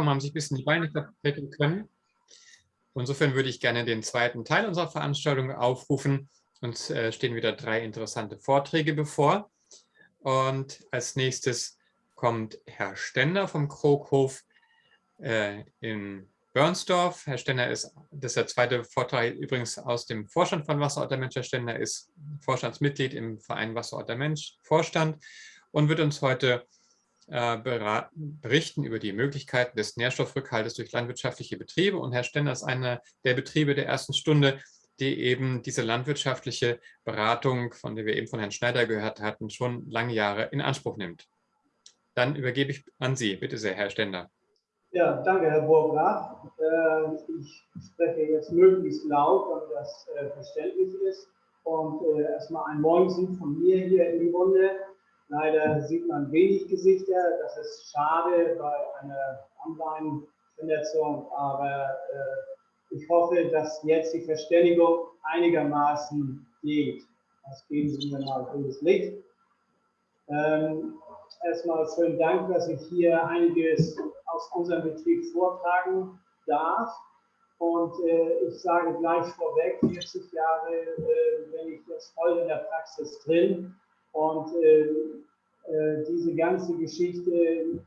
haben sich ein bisschen die Beine vertreten können. Insofern würde ich gerne den zweiten Teil unserer Veranstaltung aufrufen. Uns äh, stehen wieder drei interessante Vorträge bevor. Und als nächstes kommt Herr Stender vom Kroghof äh, in Börnsdorf. Herr Stender ist, das ist der zweite Vortrag übrigens aus dem Vorstand von Wasserort der Mensch. Herr Stender ist Vorstandsmitglied im Verein Wasserort der Mensch, Vorstand, und wird uns heute äh, berichten über die Möglichkeiten des Nährstoffrückhaltes durch landwirtschaftliche Betriebe. Und Herr Stender ist einer der Betriebe der ersten Stunde, die eben diese landwirtschaftliche Beratung, von der wir eben von Herrn Schneider gehört hatten, schon lange Jahre in Anspruch nimmt. Dann übergebe ich an Sie. Bitte sehr, Herr Stender. Ja, danke, Herr Burgraf. Äh, ich spreche jetzt möglichst laut, damit das äh, verständlich ist. Und erstmal ein Moinsen von mir hier in die Runde. Leider sieht man wenig Gesichter. Das ist schade bei einer Online-Vernetzung. Aber ich hoffe, dass jetzt die Verständigung einigermaßen geht. Das geben Sie mir mal grünes Licht. Ähm, erstmal schönen Dank, dass ich hier einiges aus unserem Betrieb vortragen darf. Und äh, ich sage gleich vorweg, 40 Jahre äh, bin ich jetzt voll in der Praxis drin. Und äh, äh, diese ganze Geschichte,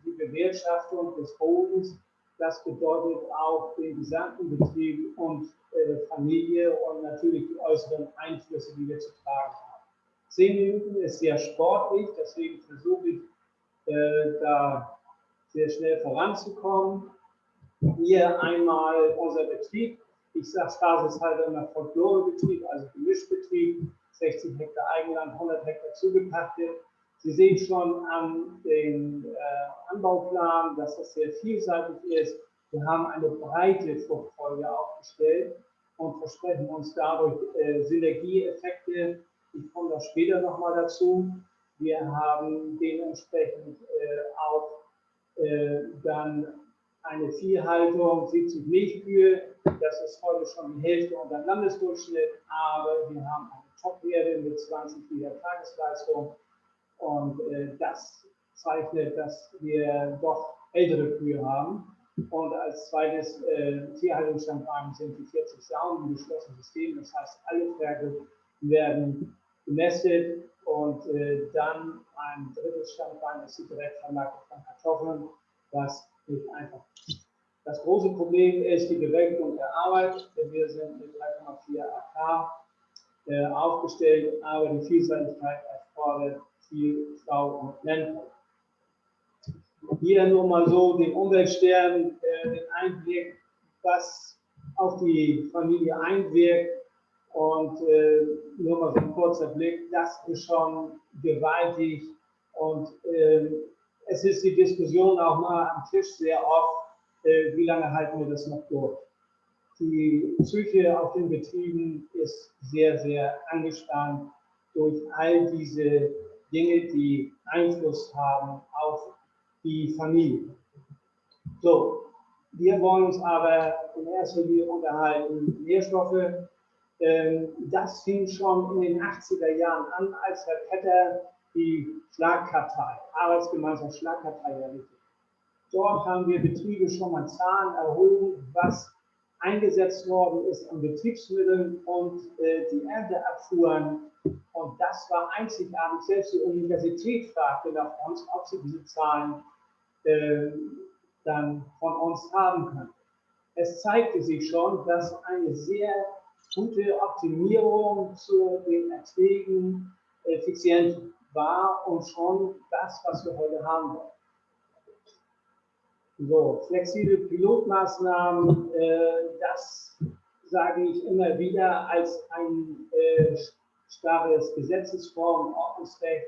die Bewirtschaftung des Bodens, das bedeutet auch den gesamten Betrieb und äh, Familie und natürlich die äußeren Einflüsse, die wir zu tragen haben. Zehn Minuten ist sehr sportlich, deswegen versuche ich äh, da sehr schnell voranzukommen. Hier einmal unser Betrieb. Ich sage spaßeshalber immer Folklorebetrieb, also Gemischbetrieb, 60 Hektar Eigenland, 100 Hektar zugepachtet. Sie sehen schon an dem äh, Anbauplan, dass das sehr vielseitig ist. Wir haben eine breite Fruchtfolge aufgestellt und versprechen uns dadurch äh, Synergieeffekte. Ich komme da später nochmal dazu. Wir haben dementsprechend äh, auch äh, dann eine Viehhaltung, 70 Milchkühe, das ist heute schon die Hälfte unter Landesdurchschnitt, aber wir haben eine Top-Werte mit 20 Liter Tagesleistung und äh, das zeichnet, dass wir doch ältere Kühe haben. Und als zweites äh, Tierhaltungsstandwagen sind die 40 Saunen im geschlossenen System. Das heißt, alle Pferde werden gemästet und äh, dann ein drittes Standbein ist die Direktvermarktung von Kartoffeln, was nicht einfach ist. Das große Problem ist die Bewältigung der Arbeit. Wir sind mit 3,4 AK äh, aufgestellt, aber die Vielseitigkeit erfordert viel Frau und Männer. Hier nur mal so den Umweltstern, äh, den Einblick, was auf die Familie einwirkt und äh, nur mal so ein kurzer Blick, das ist schon gewaltig. Und äh, es ist die Diskussion auch mal am Tisch sehr oft, äh, wie lange halten wir das noch durch. Die Psyche auf den Betrieben ist sehr, sehr angespannt durch all diese Dinge, die Einfluss haben auf die Familie. So, wir wollen uns aber in erster Linie unterhalten, Nährstoffe ähm, das fing schon in den 80er Jahren an, als Herr Petter die Schlagkartei, Arbeitsgemeinschaft Schlagkartei errichtet. Dort haben wir Betriebe schon mal Zahlen erhoben, was eingesetzt worden ist an Betriebsmitteln und äh, die Ernteabfuhren. Und das war einzigartig. Selbst die Universität fragte nach uns, ob sie diese Zahlen äh, dann von uns haben können. Es zeigte sich schon, dass eine sehr gute Optimierung zu den Erträgen effizient war und schon das, was wir heute haben wollen. So, flexible Pilotmaßnahmen, äh, das sage ich immer wieder als ein äh, starres Gesetzesform, Ordnungsrecht.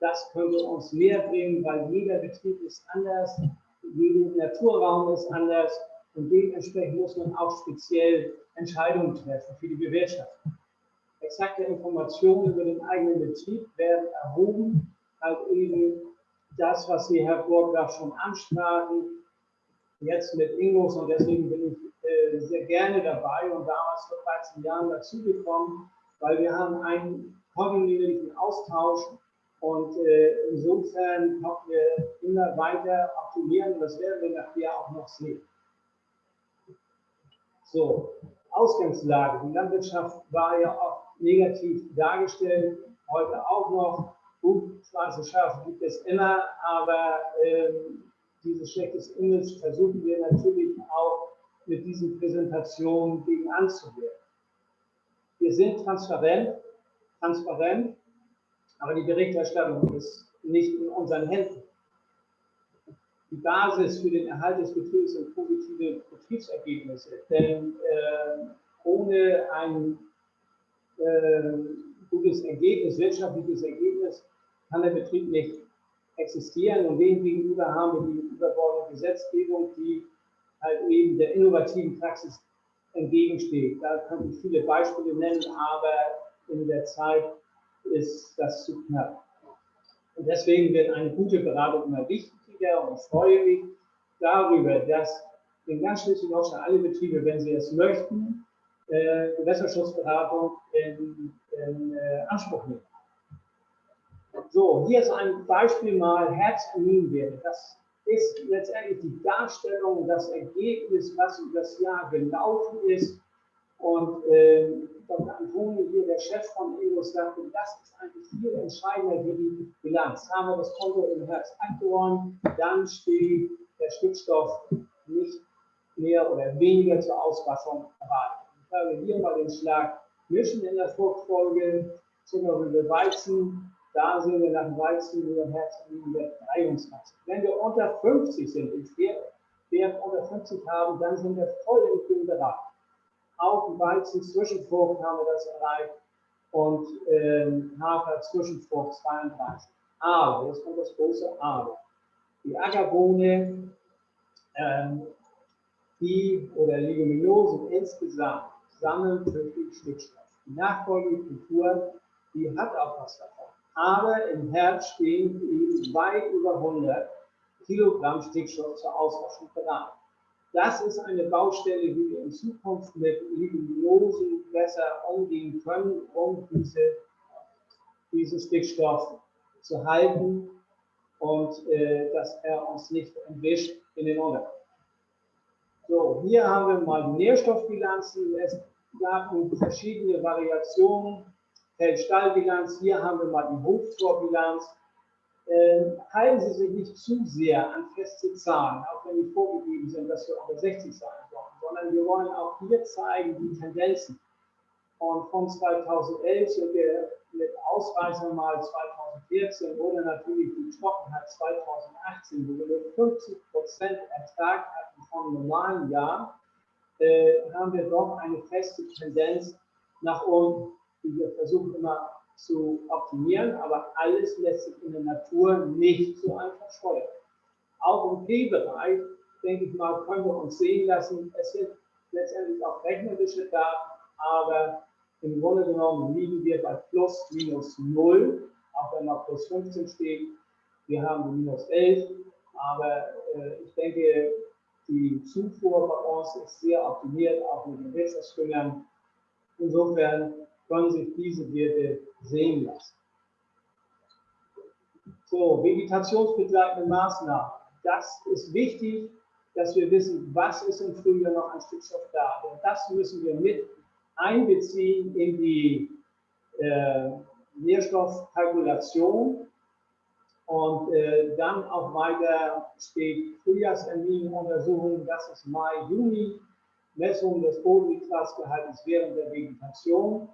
Das könnte uns mehr bringen, weil jeder Betrieb ist anders, jeder Naturraum ist anders und dementsprechend muss man auch speziell Entscheidungen treffen für die Bewirtschaftung. Exakte Informationen über den eigenen Betrieb werden erhoben, halt eben das, was Sie, Herr Burgraf, schon ansprachen, jetzt mit Ingos und deswegen bin ich äh, sehr gerne dabei und damals vor 13 Jahren dazugekommen, weil wir haben einen kontinuierlichen Austausch Und äh, insofern können wir immer weiter optimieren. Das werden wir nachher auch noch sehen. So, Ausgangslage. Die Landwirtschaft war ja oft negativ dargestellt, heute auch noch. Gut, schwarze Schafe gibt es immer, aber ähm, dieses schlechtes Image versuchen wir natürlich auch mit diesen Präsentationen gegen anzuwirken. Wir sind transparent, transparent, aber die Berichterstattung ist nicht in unseren Händen. Die Basis für den Erhalt des Betriebs sind positive Betriebsergebnisse, denn äh, ohne ein äh, gutes Ergebnis, wirtschaftliches Ergebnis, kann der Betrieb nicht existieren und dem gegenüber haben wir die überbordene Gesetzgebung, die halt eben der innovativen Praxis entgegensteht. Da könnte ich viele Beispiele nennen, aber in der Zeit ist das zu knapp. Und deswegen wird eine gute Beratung immer wichtiger und freue mich darüber, dass in ganz Schleswig-Holstein alle Betriebe, wenn sie es möchten, äh, Gewässerschutzberatung in, in äh, Anspruch nehmen. So, hier ist ein Beispiel mal Herz-Aminwerte. Das ist letztendlich die Darstellung, das Ergebnis, was über das Jahr gelaufen ist. Und äh, Dr. Antoni hier, der Chef von EO, sagte, das ist eigentlich viel entscheidender wie die Bilanz. Haben wir das Konto im Herz abgeräumt, dann steht der Stickstoff nicht mehr oder weniger zur Auswaschung erwartet. Ich habe hier mal den Schlag mischen in der Fruchtfolge, Zuckerrübe Weizen, da sind wir nach dem Weizen über Herz über 23. Wenn wir unter 50 sind, ich Wert unter 50 haben, dann sind wir voll im grünen Bereich. Auch Weizen Zwischenfrucht haben wir das erreicht und ähm, Hafer Zwischenfrucht 32. Aber, jetzt kommt das große Aber. Die Ackerbohne, ähm, die oder Leguminosen insgesamt sammeln wirklich Stickstoff. Die nachfolgende Kultur, die hat auch was davon aber im Herz stehen weit über 100 Kilogramm Stickstoff zur Auswaschung bereit. Das ist eine Baustelle, die wir in Zukunft mit Lignosen besser umgehen können, um diese, diesen Stickstoff zu halten und äh, dass er uns nicht entwischt in den Untergrund. So, hier haben wir mal die Nährstoffbilanzen. Es gab verschiedene Variationen Feldstallbilanz, hier haben wir mal die Hoftorbilanz. Ähm, halten Sie sich nicht zu sehr an feste Zahlen, auch wenn die vorgegeben sind, dass wir unter 60 sein wollen, sondern wir wollen auch hier zeigen die Tendenzen. Und von 2011 sind wir mit Ausreißern mal 2014 oder natürlich die Trockenheit 2018, wo wir nur 50 Prozent Ertrag hatten vom normalen Jahr, äh, haben wir doch eine feste Tendenz nach unten die wir versuchen immer zu optimieren, aber alles lässt sich in der Natur nicht so einfach steuern. Auch im P-Bereich, denke ich mal, können wir uns sehen lassen. Es sind letztendlich auch rechnerische Daten, aber im Grunde genommen liegen wir bei plus minus 0, auch wenn mal plus 15 steht. Wir haben minus 11, aber äh, ich denke, die Zufuhr bei uns ist sehr optimiert, auch mit den Wirtschaftsführern. Insofern können sich diese Werte sehen lassen. So, vegetationsbegleitende Maßnahmen. Das ist wichtig, dass wir wissen, was ist im Frühjahr noch an Stickstoff da. Und das müssen wir mit einbeziehen in die äh, Nährstoffkalkulation. Und äh, dann auch weiter steht Frühjahrserminienuntersuchungen, das ist Mai, Juni, Messung des Bodennitrasgehaltes während der Vegetation.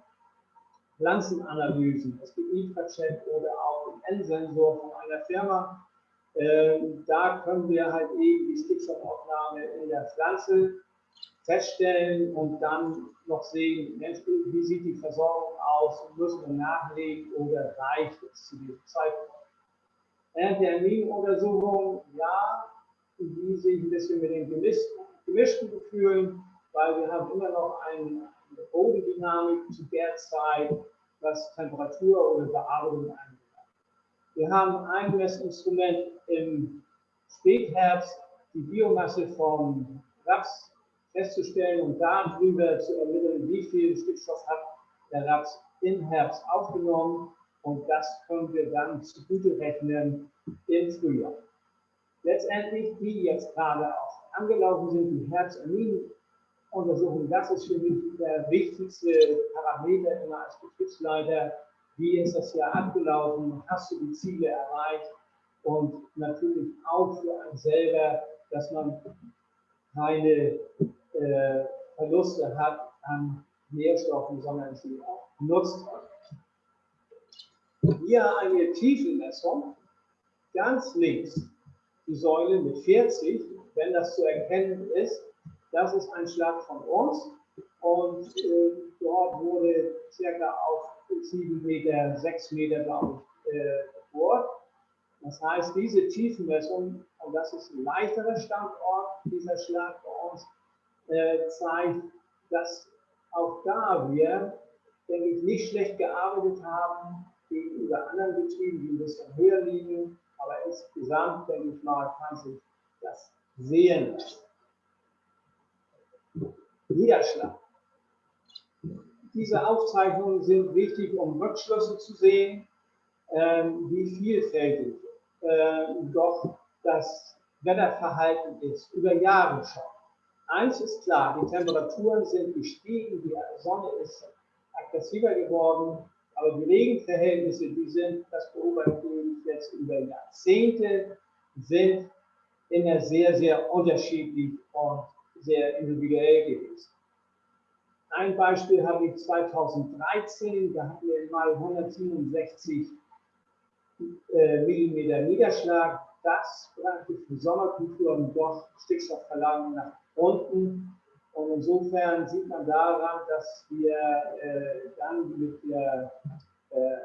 Pflanzenanalysen. Es gibt Infrachat oder auch den N-Sensor von einer Firma. Ähm, da können wir halt eben die Stickstoffaufnahme in der Pflanze feststellen und dann noch sehen, Mensch, wie sieht die Versorgung aus, müssen wir nachlegen oder reicht es zu diesem Zeitpunkt. Während der Erniegenuntersuchung, ja, die sich ein bisschen mit den gemischten Gefühlen, weil wir haben immer noch einen Bodendynamik zu der Zeit, was Temperatur oder Bearbeitung angeht. Wir haben ein Messinstrument im Spätherbst, die Biomasse vom Raps festzustellen und darüber zu ermitteln, wie viel Stickstoff hat der Raps im Herbst aufgenommen. Und das können wir dann zugute rechnen im Frühjahr. Letztendlich, die jetzt gerade auch angelaufen sind, die Herz-Amin-Untersuchung, das ist für mich der wichtigste Parameter immer als Betriebsleiter. Wie ist das Jahr abgelaufen? Hast du die Ziele erreicht? Und natürlich auch für einen selber, dass man keine äh, Verluste hat an Nährstoffen, sondern sie auch nutzt. Hier eine Tiefenmessung, ganz links die Säule mit 40, wenn das zu erkennen ist, das ist ein Schlag von uns und äh, dort wurde circa auf 7 Meter, 6 Meter, glaube ich, äh, gebohrt. Das heißt, diese Tiefenmessung, und das ist ein leichterer Standort, dieser Schlag bei uns, äh, zeigt, dass auch da wir, denke ich, nicht schlecht gearbeitet haben gegenüber anderen Betrieben, die ein bisschen höher liegen. Aber insgesamt, denke ich mal, kann sich das sehen lassen. Niederschlag. Diese Aufzeichnungen sind wichtig, um Rückschlüsse zu sehen, ähm, wie vielfältig äh, doch das Wetterverhalten ist, über Jahre schon. Eins ist klar, die Temperaturen sind gestiegen, die Sonne ist aggressiver geworden, aber die Regenverhältnisse, die sind, das beobachte ich jetzt über Jahrzehnte, sind immer sehr, sehr unterschiedlich und sehr individuell gewesen. Ein Beispiel habe ich 2013, da hatten wir mal 167 äh, Millimeter Niederschlag. Das brachte für Sommerkulturen doch Stickstoffverlagerung nach unten. Und insofern sieht man daran, dass wir äh, dann mit der äh,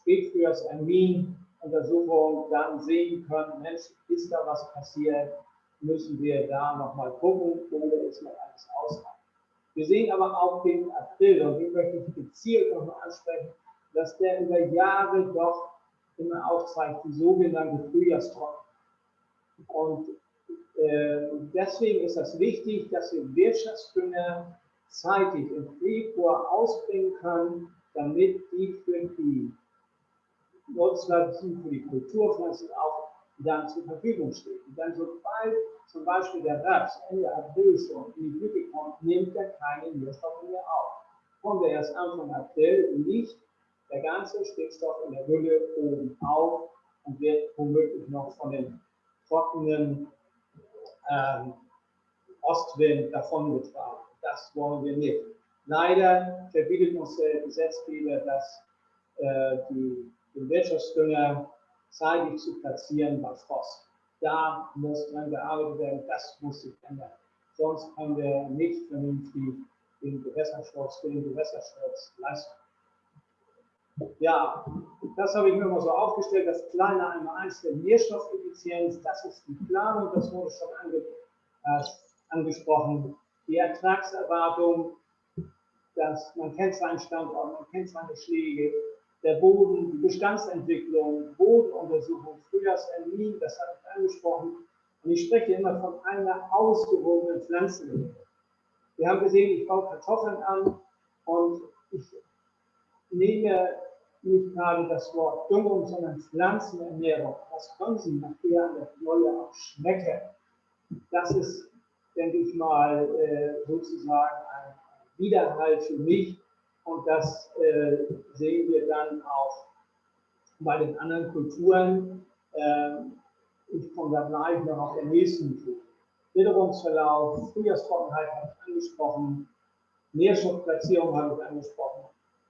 Spätfrühjahrstermin-Untersuchung dann sehen können, Mensch, ist da was passiert, müssen wir da nochmal gucken oder ist noch alles ausreichend. Wir sehen aber auch den April, und den möchte ich gezielt nochmal ansprechen, dass der über Jahre doch immer aufzeigt, die sogenannte Frühjahrstrocken. Und äh, deswegen ist es wichtig, dass wir Wirtschaftsdünger zeitig im Februar ausbringen können, damit die für die Nutzpflanzen, für die Kulturpflanzen auch dann zur Verfügung stehen. Denn sobald zum Beispiel der Raps Ende April schon in die Blüte kommt, nimmt er keine Nährstoffe mehr auf. Kommt er erst Anfang April, liegt der ganze Stickstoff in der Hülle oben auf und wird womöglich noch von den trockenen ähm, Ostwind davongetragen. Das wollen wir nicht. Leider verbietet uns der Gesetzgeber, dass äh, die, den Wirtschaftsdünger zeitig zu platzieren bei Frost. Da muss dran gearbeitet werden, das muss sich ändern. Sonst können wir nicht vernünftig den Gewässerschutz, den Gewässerschutz leisten. Ja, das habe ich mir mal so aufgestellt, das kleine einmal eins der Nährstoffeffizienz, das ist die Planung, das wurde schon ange, äh, angesprochen. Die Ertragserwartung, dass man kennt seinen Standort, man kennt seine Schläge, der Boden, die Bestandsentwicklung, Bodenuntersuchung, Frühjahrsermin, das habe ich angesprochen. Und ich spreche immer von einer ausgewogenen Pflanzenlehre. Wir haben gesehen, ich baue Kartoffeln an und ich nehme nicht gerade das Wort Düngung, sondern Pflanzenernährung. Das können Sie nachher an der Knolle auch schmecken. Das ist, denke ich mal, äh, sozusagen ein Widerhall für mich. Und das äh, sehen wir dann auch bei den anderen Kulturen. Ähm, ich komme da gleich noch auf den nächsten zu. Witterungsverlauf, Frühjahrstrockenheit habe ich angesprochen, Nährstoffplatzierung habe ich angesprochen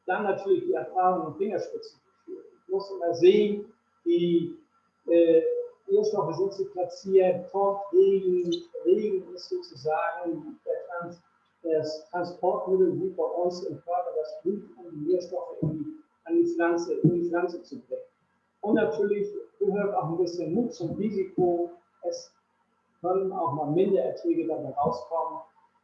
dann natürlich die Erfahrung und Fingerspitzen geführt. Ich muss immer sehen, die äh, Nährstoffe sind zu platzieren, kommt Regen, Regen ist sozusagen der Trans, das Transportmittel wie bei uns im Körper, das Blut, um die Nährstoffe an die Pflanze, in die Pflanze zu bringen. Und natürlich gehört auch ein bisschen Mut zum Risiko. Es können auch mal Mindererträge dabei rauskommen.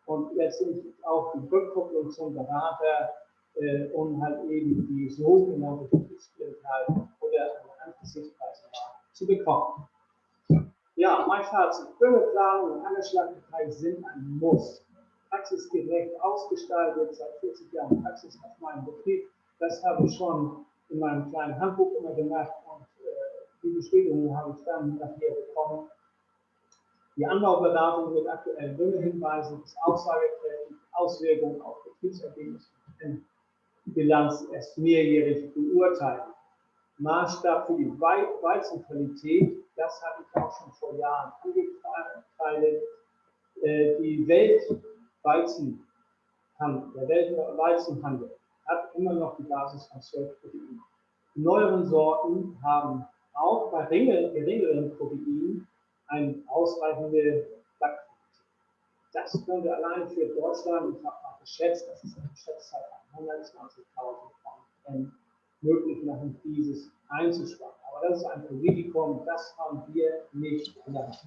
Und letztendlich auch die Rückkopplung zum Berater äh, um halt eben die sogenannte Betriebsblindheit oder eine Angesichtweise zu bekommen. Ja, mein Fazit. Dürreplanung und Angeschlagenheit sind ein Muss. Praxisgerecht ausgestaltet, seit 40 Jahren Praxis auf meinem Betrieb. Das habe ich schon in meinem kleinen Handbuch immer gemacht und äh, die Bestätigung habe ich dann nachher bekommen. Die Anbauberatung mit aktuellen Düngehinweisen ist aussagekräftig, Auswirkungen auf Betriebsergebnisse und Bilanz erst mehrjährig beurteilen. Maßstab für die Weizenqualität, das habe ich auch schon vor Jahren angekreidet. Äh, die Weltweizenhandel, der Weltweizenhandel hat immer noch die Basis von 12 Proteinen. Die neueren Sorten haben auch bei geringeren Proteinen eine ausreichende Backqualität. Das könnte allein für Deutschland, ich habe mal geschätzt, das ist eine Schätzzahl von 120.000 Tonnen möglich machen, dieses einzusparen. Aber das ist ein Risiko, das haben wir nicht in der Hand.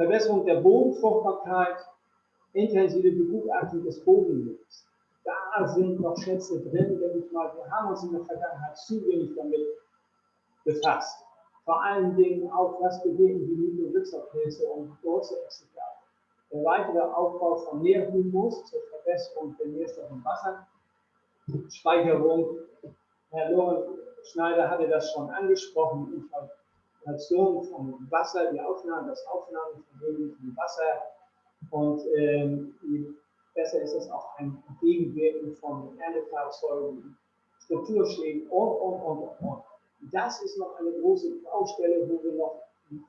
Verbesserung der Bodenfruchtbarkeit, intensive Begutachtung des Bodenlebens. Da sind noch Schätze drin, denke ich mal. Wir haben uns in der Vergangenheit zu wenig damit befasst. Vor allen Dingen auch, was bewegen die Mykorrhizapilze und Wurzelexikate. Der weitere Aufbau von Nährhumus zur Verbesserung der Nährstoff- und Wasserspeicherung. Herr Lorenz Schneider hatte das schon angesprochen. Infiltration vom Wasser, die Aufnahme, das Aufnahmevermögen von Wasser und ähm, besser ist es auch ein Gegenwirken von Ernteerfolgen, Strukturschlägen und, und, und, und. Das ist noch eine große Baustelle, wo wir noch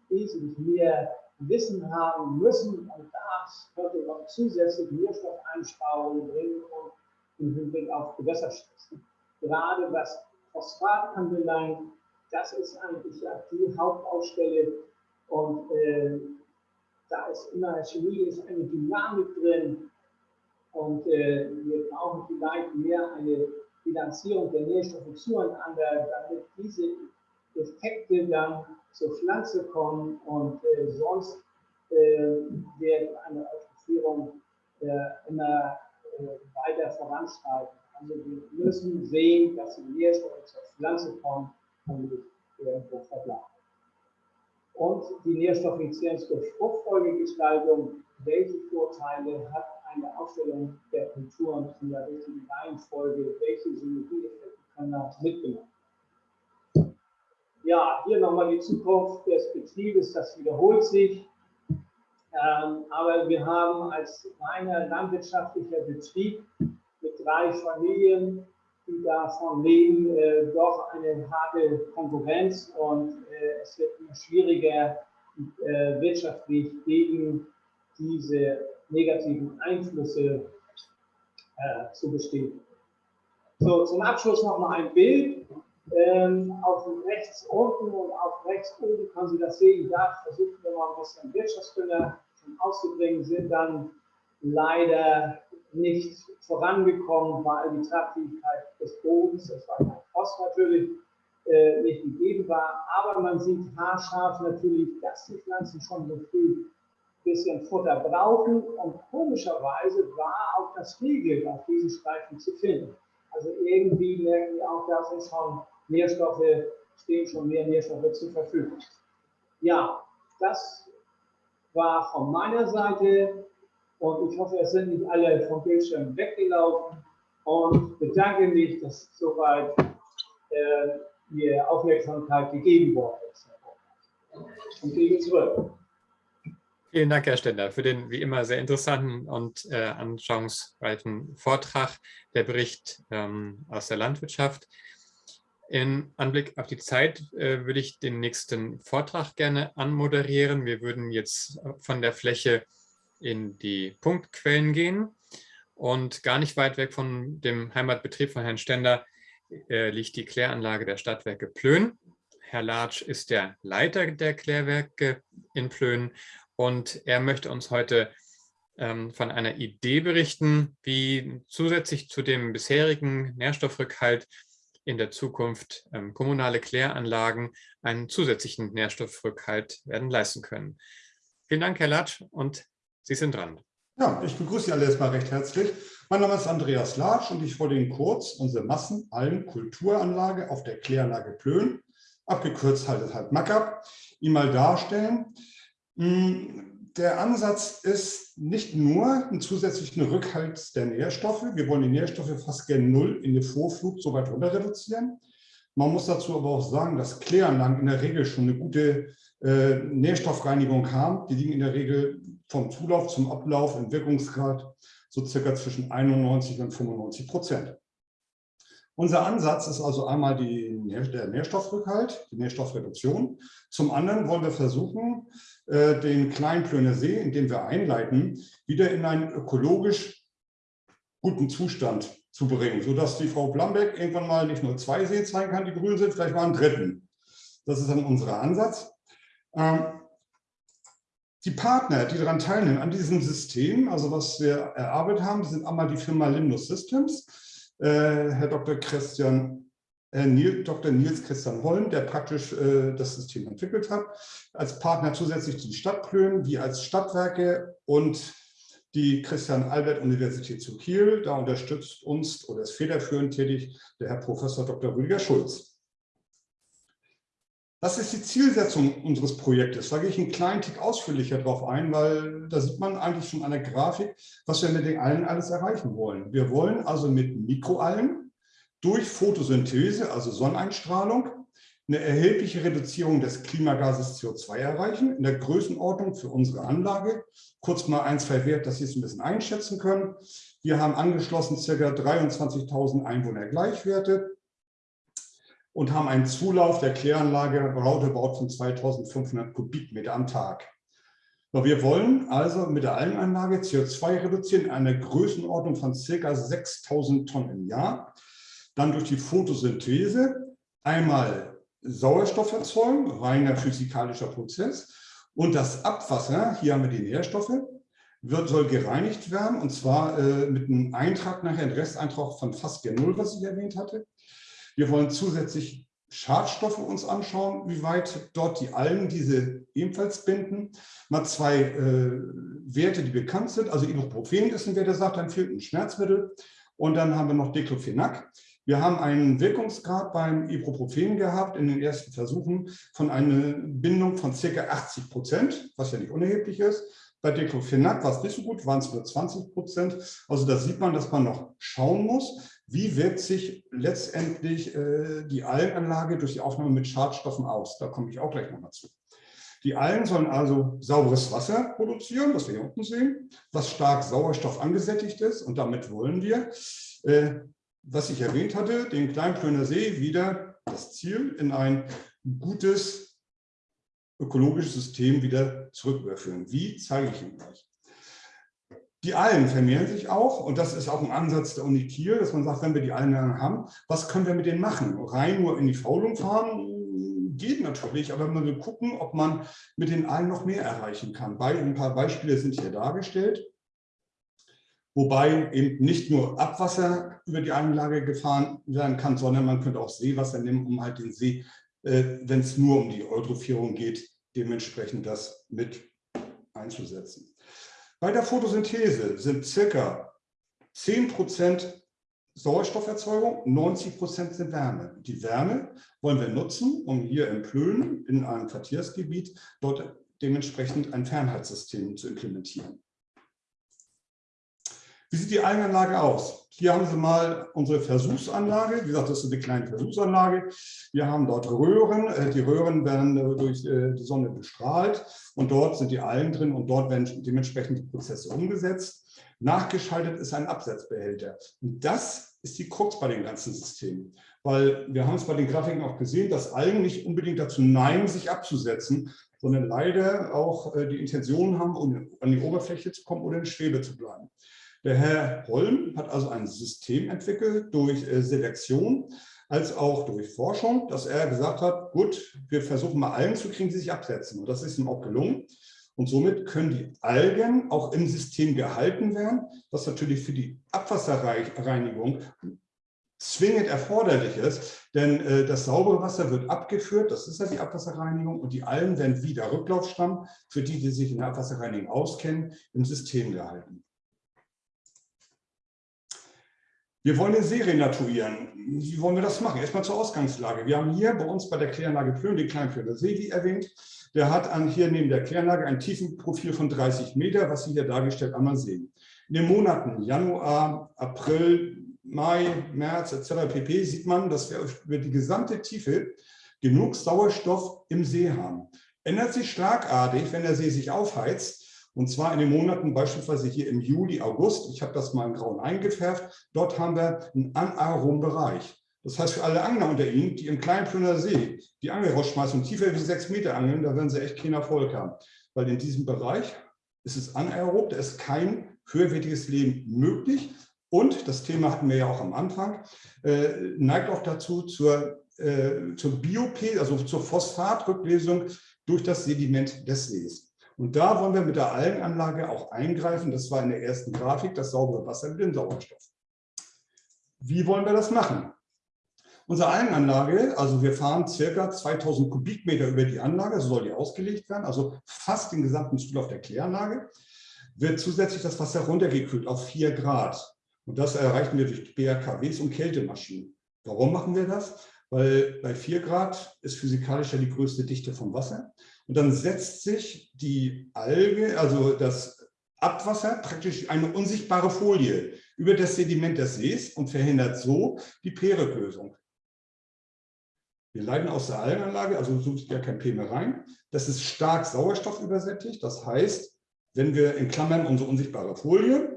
wesentlich mehr Wissen haben müssen und das könnte noch zusätzlich Nährstoffeinsparungen bringen und im Hinblick auf Gewässerschutz. Gerade was Phosphat anbelangt, das ist eigentlich die Hauptbaustelle und äh, da ist in der Chemie ist eine Dynamik drin und äh, wir brauchen vielleicht mehr eine Bilanzierung der Nährstoffe zueinander, damit diese Effekte dann zur Pflanze kommen und äh, sonst äh, wird eine Eutrophierung äh, immer äh, weiter voranschreiten. Also wir müssen sehen, dass die Nährstoffe zur Pflanze kommen nicht irgendwo verbleiben. Und die Nährstoffeffizienz durch Fruchtfolgegestaltung, welche Vorteile hat eine Aufstellung der Kulturen in der richtigen Reihenfolge, welche Synergieeffekte können da mitgenommen Ja, hier nochmal die Zukunft des Betriebes, das wiederholt sich. Ähm, aber wir haben als reiner landwirtschaftlicher Betrieb mit drei Familien, die davon leben, äh, doch eine harte Konkurrenz und äh, es wird immer schwieriger, äh, wirtschaftlich gegen diese negativen Einflüsse äh, zu bestehen. So, zum Abschluss noch mal ein Bild. Ähm, auf rechts unten und auf rechts oben kann Sie das sehen. Da versuchen wir mal ein bisschen Wirtschaftsdünger auszubringen, sind dann leider nicht vorangekommen, weil die Tragfähigkeit des Bodens, das war kein Frost natürlich, äh, nicht gegeben war. Aber man sieht haarscharf natürlich, dass die Pflanzen schon so früh bisschen Futter brauchen und komischerweise war auch das Riegel auf diesen Streifen zu finden. Also irgendwie merken wir auch, da sind schon Nährstoffe, stehen schon mehr Nährstoffe zur Verfügung. Ja, das war von meiner Seite und ich hoffe, es sind nicht alle vom Bildschirm weggelaufen und bedanke mich, dass soweit äh, mir Aufmerksamkeit gegeben worden ist. Und gebe zurück. Vielen Dank, Herr Stender, für den wie immer sehr interessanten und äh, anschauungsreichen Vortrag, der Bericht ähm, aus der Landwirtschaft. In Anblick auf die Zeit äh, würde ich den nächsten Vortrag gerne anmoderieren. Wir würden jetzt von der Fläche in die Punktquellen gehen und gar nicht weit weg von dem Heimatbetrieb von Herrn Stender äh, liegt die Kläranlage der Stadtwerke Plön. Herr Latsch ist der Leiter der Klärwerke in Plön und er möchte uns heute ähm, von einer Idee berichten, wie zusätzlich zu dem bisherigen Nährstoffrückhalt in der Zukunft ähm, kommunale Kläranlagen einen zusätzlichen Nährstoffrückhalt werden leisten können. Vielen Dank, Herr Latsch, und Sie sind dran. Ja, ich begrüße Sie alle erstmal recht herzlich. Mein Name ist Andreas Latsch und ich wollte Ihnen kurz unsere Massenalgen-Kulturanlage auf der Kläranlage Plön, abgekürzt halt, halt MACAP, Ihnen mal darstellen. Hm, der Ansatz ist nicht nur ein zusätzlichen Rückhalt der Nährstoffe. Wir wollen die Nährstoffe fast gen Null in der Vorflug so weit runter reduzieren. Man muss dazu aber auch sagen, dass Kläranlagen in der Regel schon eine gute äh, Nährstoffreinigung haben. Die liegen in der Regel vom Zulauf zum Ablauf im Wirkungsgrad so circa zwischen 91 und 95 Prozent. Unser Ansatz ist also einmal die, der Nährstoffrückhalt, die Nährstoffreduktion. Zum anderen wollen wir versuchen, äh, den kleinen Plöner See, in dem wir einleiten, wieder in einen ökologisch guten Zustand zu bringen, sodass die Frau Blambeck irgendwann mal nicht nur zwei Seen zeigen kann, die grün sind, vielleicht mal einen dritten. Das ist dann unser Ansatz. Ähm, die Partner, die daran teilnehmen, an diesem System, also was wir erarbeitet haben, sind einmal die Firma Lindus Systems, äh, Herr Dr. Christian äh, Nils, Dr. Nils Christian Holm, der praktisch äh, das System entwickelt hat, als Partner zusätzlich zu den Stadtplönen, wie als Stadtwerke und die Christian-Albert-Universität zu Kiel. Da unterstützt uns oder ist federführend tätig der Herr Professor Dr. Rüdiger Schulz. Das ist die Zielsetzung unseres Projektes. Da gehe ich einen kleinen Tick ausführlicher drauf ein, weil da sieht man eigentlich schon an der Grafik, was wir mit den Algen alles erreichen wollen. Wir wollen also mit Mikroalgen durch Photosynthese, also Sonneneinstrahlung, eine erhebliche Reduzierung des Klimagases CO2 erreichen, in der Größenordnung für unsere Anlage. Kurz mal ein, zwei Werte, dass Sie es ein bisschen einschätzen können. Wir haben angeschlossen ca. 23.000 Einwohner Gleichwerte und haben einen Zulauf der Kläranlage roundabout von 2500 Kubikmeter am Tag. Wir wollen also mit der Algenanlage CO2 reduzieren in einer Größenordnung von ca. 6000 Tonnen im Jahr. Dann durch die Photosynthese einmal Sauerstoff erzeugen, reiner physikalischer Prozess. Und das Abwasser, hier haben wir die Nährstoffe, wird, soll gereinigt werden und zwar äh, mit einem Eintrag nachher, ein Resteintrag von fast gen Null, was ich erwähnt hatte. Wir wollen zusätzlich Schadstoffe uns anschauen, wie weit dort die Algen diese ebenfalls binden. Mal zwei äh, Werte, die bekannt sind. Also Ibuprofen ist ein Wert, der sagt, dann fehlt ein Schmerzmittel. Und dann haben wir noch Diclofenac. Wir haben einen Wirkungsgrad beim Ibuprofen gehabt in den ersten Versuchen von einer Bindung von ca. 80 Prozent, was ja nicht unerheblich ist. Bei Diclofenac war es nicht so gut, waren es nur 20 Prozent. Also da sieht man, dass man noch schauen muss, wie wirkt sich letztendlich äh, die Algenanlage durch die Aufnahme mit Schadstoffen aus? Da komme ich auch gleich nochmal zu. Die Algen sollen also sauberes Wasser produzieren, was wir hier unten sehen, was stark Sauerstoff angesättigt ist. Und damit wollen wir, äh, was ich erwähnt hatte, den Kleinplöner See wieder das Ziel in ein gutes ökologisches System wieder zurücküberführen. Wie, zeige ich Ihnen gleich. Die Algen vermehren sich auch und das ist auch ein Ansatz der Uni Kiel, dass man sagt, wenn wir die Algen haben, was können wir mit denen machen? Rein nur in die Faulung fahren geht natürlich, aber man will gucken, ob man mit den Algen noch mehr erreichen kann. Ein paar Beispiele sind hier dargestellt, wobei eben nicht nur Abwasser über die Anlage gefahren werden kann, sondern man könnte auch Seewasser nehmen, um halt den See, äh, wenn es nur um die Eutrophierung geht, dementsprechend das mit einzusetzen. Bei der Photosynthese sind circa 10% Sauerstofferzeugung, 90% sind Wärme. Die Wärme wollen wir nutzen, um hier in Plön, in einem Quartiersgebiet, dort dementsprechend ein Fernheitssystem zu implementieren. Wie sieht die Algenanlage aus? Hier haben Sie mal unsere Versuchsanlage. Wie gesagt, das ist eine kleine Versuchsanlage. Wir haben dort Röhren. Äh, die Röhren werden äh, durch äh, die Sonne bestrahlt und dort sind die Algen drin und dort werden dementsprechend die Prozesse umgesetzt. Nachgeschaltet ist ein Absetzbehälter. Und das ist die Krux bei den ganzen Systemen. Weil wir haben es bei den Grafiken auch gesehen, dass Algen nicht unbedingt dazu neigen, sich abzusetzen, sondern leider auch die Intention haben, um an die Oberfläche zu kommen oder in Schwebe zu bleiben. Der Herr Holm hat also ein System entwickelt durch äh, Selektion als auch durch Forschung, dass er gesagt hat, gut, wir versuchen mal Algen zu kriegen, die sich absetzen. Und das ist ihm auch gelungen. Und somit können die Algen auch im System gehalten werden, was natürlich für die Abwasserreinigung zwingend erforderlich ist, denn äh, das saubere Wasser wird abgeführt, das ist ja die Abwasserreinigung, und die Algen werden wieder Rücklaufstamm, für die, die sich in der Abwasserreinigung auskennen, im System gehalten. Wir wollen den See renaturieren. Wie wollen wir das machen? Erstmal zur Ausgangslage. Wir haben hier bei uns bei der Kläranlage Plön den Kleinplöner See, wie erwähnt. Der hat an, hier neben der Kläranlage ein Tiefenprofil von 30 Meter, was Sie hier dargestellt einmal sehen. In den Monaten Januar, April, Mai, März etc. pp. sieht man, dass wir über die gesamte Tiefe genug Sauerstoff im See haben. Ändert sich schlagartig, wenn der See sich aufheizt, und zwar in den Monaten beispielsweise hier im Juli, August. Ich habe das mal in Grauen eingefärbt. Dort haben wir einen anaeroben Bereich. Das heißt, für alle Angler unter Ihnen, die im kleinen Plöner See die Angel rausschmeißen und tiefer wie sechs Meter angeln, da werden sie echt keinen Erfolg haben. Weil in diesem Bereich ist es anaerob, da ist kein höherwertiges Leben möglich. Und, das Thema hatten wir ja auch am Anfang, äh, neigt auch dazu zur, äh, zur Biop, also zur Phosphatrücklesung durch das Sediment des Sees. Und da wollen wir mit der Algenanlage auch eingreifen. Das war in der ersten Grafik, das saubere Wasser mit dem Sauerstoff. Wie wollen wir das machen? Unsere Algenanlage, also wir fahren circa 2000 Kubikmeter über die Anlage, so soll die ausgelegt werden, also fast den gesamten Zulauf der Kläranlage, wird zusätzlich das Wasser runtergekühlt auf 4 Grad. Und das erreichen wir durch BRKWs und Kältemaschinen. Warum machen wir das? Weil bei 4 Grad ist physikalisch ja die größte Dichte vom Wasser. Und dann setzt sich die Alge, also das Abwasser, praktisch eine unsichtbare Folie über das Sediment des Sees und verhindert so die Pereklösung. Wir leiten aus der Algenanlage, also so ist ja kein P mehr rein. Das ist stark sauerstoffübersättigt. Das heißt, wenn wir in Klammern unsere unsichtbare Folie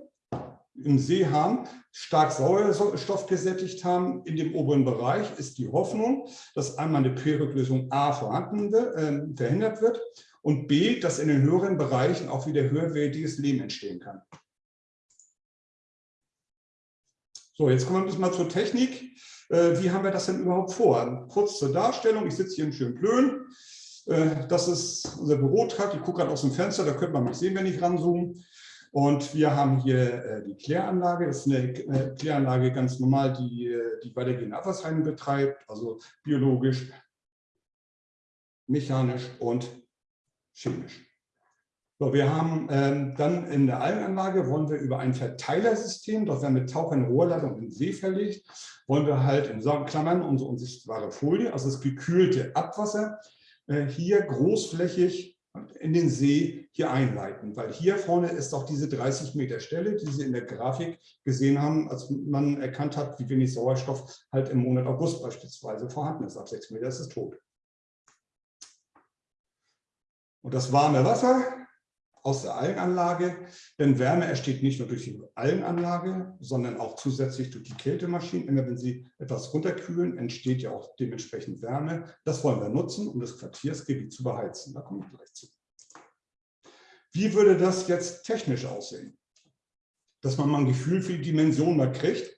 im See haben, stark Sauerstoff gesättigt haben in dem oberen Bereich, ist die Hoffnung, dass einmal eine Periklösung A vorhanden wird, äh, verhindert wird und B, dass in den höheren Bereichen auch wieder höherwertiges Leben entstehen kann. So, jetzt kommen wir ein bisschen mal zur Technik. Äh, wie haben wir das denn überhaupt vor? Kurz zur Darstellung. Ich sitze hier in Schönplön. Äh, das ist unser Bürotrakt. Ich gucke gerade aus dem Fenster, da könnte man mich sehen, wenn ich ranzoome. Und wir haben hier äh, die Kläranlage. Das ist eine äh, Kläranlage ganz normal, die, äh, die weitergehende Abwasserheilung betreibt, also biologisch, mechanisch und chemisch. So, wir haben ähm, dann in der Algenanlage, wollen wir über ein Verteilersystem, dort werden mit Tauchern Rohrleitung in den See verlegt, wollen wir halt in Klammern unsere unsichtbare Folie, also das gekühlte Abwasser, äh, hier großflächig in den See hier einleiten, weil hier vorne ist auch diese 30 Meter Stelle, die Sie in der Grafik gesehen haben, als man erkannt hat, wie wenig Sauerstoff halt im Monat August beispielsweise vorhanden ist. Ab 6 Meter ist es tot. Und das warme Wasser aus der Algenanlage, denn Wärme entsteht nicht nur durch die Algenanlage, sondern auch zusätzlich durch die Kältemaschinen. Immer wenn Sie etwas runterkühlen, entsteht ja auch dementsprechend Wärme. Das wollen wir nutzen, um das Quartiersgebiet zu beheizen. Da komme ich gleich zu. Wie würde das jetzt technisch aussehen? Dass man mal ein Gefühl für die Dimension mal kriegt.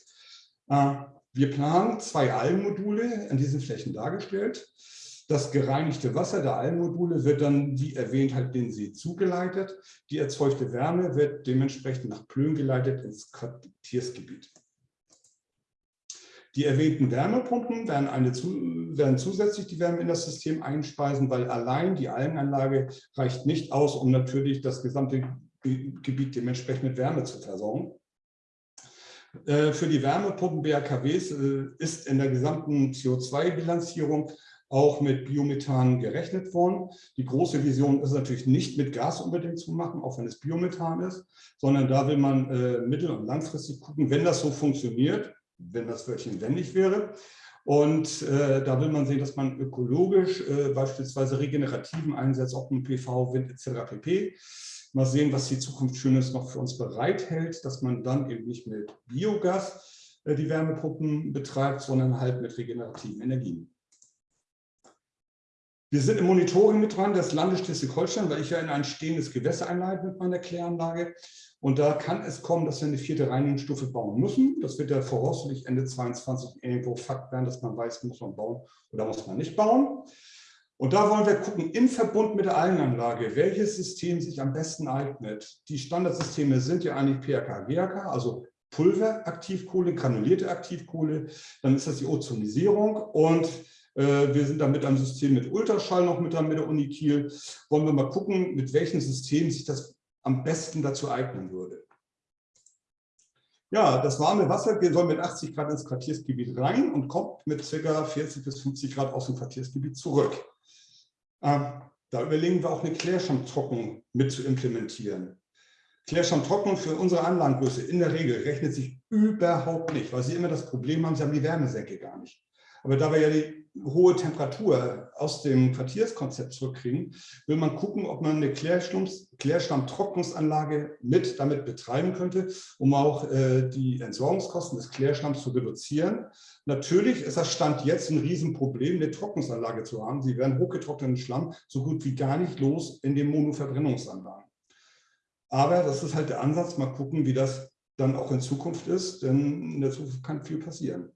Äh, wir planen zwei Algenmodule an diesen Flächen dargestellt. Das gereinigte Wasser der Algenmodule wird dann, wie erwähnt, halt den See zugeleitet. Die erzeugte Wärme wird dementsprechend nach Plön geleitet ins Quartiersgebiet. Die erwähnten Wärmepumpen werden, eine, werden zusätzlich die Wärme in das System einspeisen, weil allein die Algenanlage reicht nicht aus, um natürlich das gesamte Gebiet dementsprechend mit Wärme zu versorgen. Äh, für die Wärmepumpen BRKWs äh, ist in der gesamten CO2-Bilanzierung auch mit Biomethan gerechnet worden. Die große Vision ist natürlich nicht mit Gas unbedingt zu machen, auch wenn es Biomethan ist, sondern da will man äh, mittel- und langfristig gucken, wenn das so funktioniert, wenn das Wörtchen wendig wäre. Und äh, da will man sehen, dass man ökologisch äh, beispielsweise regenerativen Einsatz, auch mit PV, Wind etc. pp. Mal sehen, was die Zukunft Schönes noch für uns bereithält, dass man dann eben nicht mit Biogas äh, die Wärmepumpen betreibt, sondern halt mit regenerativen Energien. Wir sind im Monitoring mit dran des Landes Schleswig-Holstein, weil ich ja in ein stehendes Gewässer einleite mit meiner Kläranlage. Und da kann es kommen, dass wir eine vierte Reinigungsstufe bauen müssen. Das wird ja voraussichtlich Ende 2022 irgendwo Fakt werden, dass man weiß, muss man bauen oder muss man nicht bauen. Und da wollen wir gucken, im Verbund mit der Algenanlage, welches System sich am besten eignet. Die Standardsysteme sind ja eigentlich PHK, GHK, also Pulveraktivkohle, granulierte Aktivkohle. Dann ist das die Ozonisierung und wir sind da mit einem System mit Ultraschall noch mit, der Uni Kiel. Wollen wir mal gucken, mit welchem System sich das am besten dazu eignen würde. Ja, das warme Wasser soll mit 80 Grad ins Quartiersgebiet rein und kommt mit ca. 40 bis 50 Grad aus dem Quartiersgebiet zurück. Ähm, da überlegen wir auch eine Klärschlammtrocknung mit zu implementieren. Klärschlammtrocknung für unsere Anlagengröße in der Regel rechnet sich überhaupt nicht, weil Sie immer das Problem haben, Sie haben die Wärmesenke gar nicht. Aber da wir ja die hohe Temperatur aus dem Quartierskonzept zurückkriegen, will man gucken, ob man eine Klärschlammtrocknungsanlage mit damit betreiben könnte, um auch äh, die Entsorgungskosten des Klärschlamms zu reduzieren. Natürlich ist das Stand jetzt ein Riesenproblem, eine Trocknungsanlage zu haben. Sie werden hochgetrockneten Schlamm so gut wie gar nicht los in den Monoverbrennungsanlagen. Aber das ist halt der Ansatz, mal gucken, wie das dann auch in Zukunft ist, denn in der Zukunft kann viel passieren.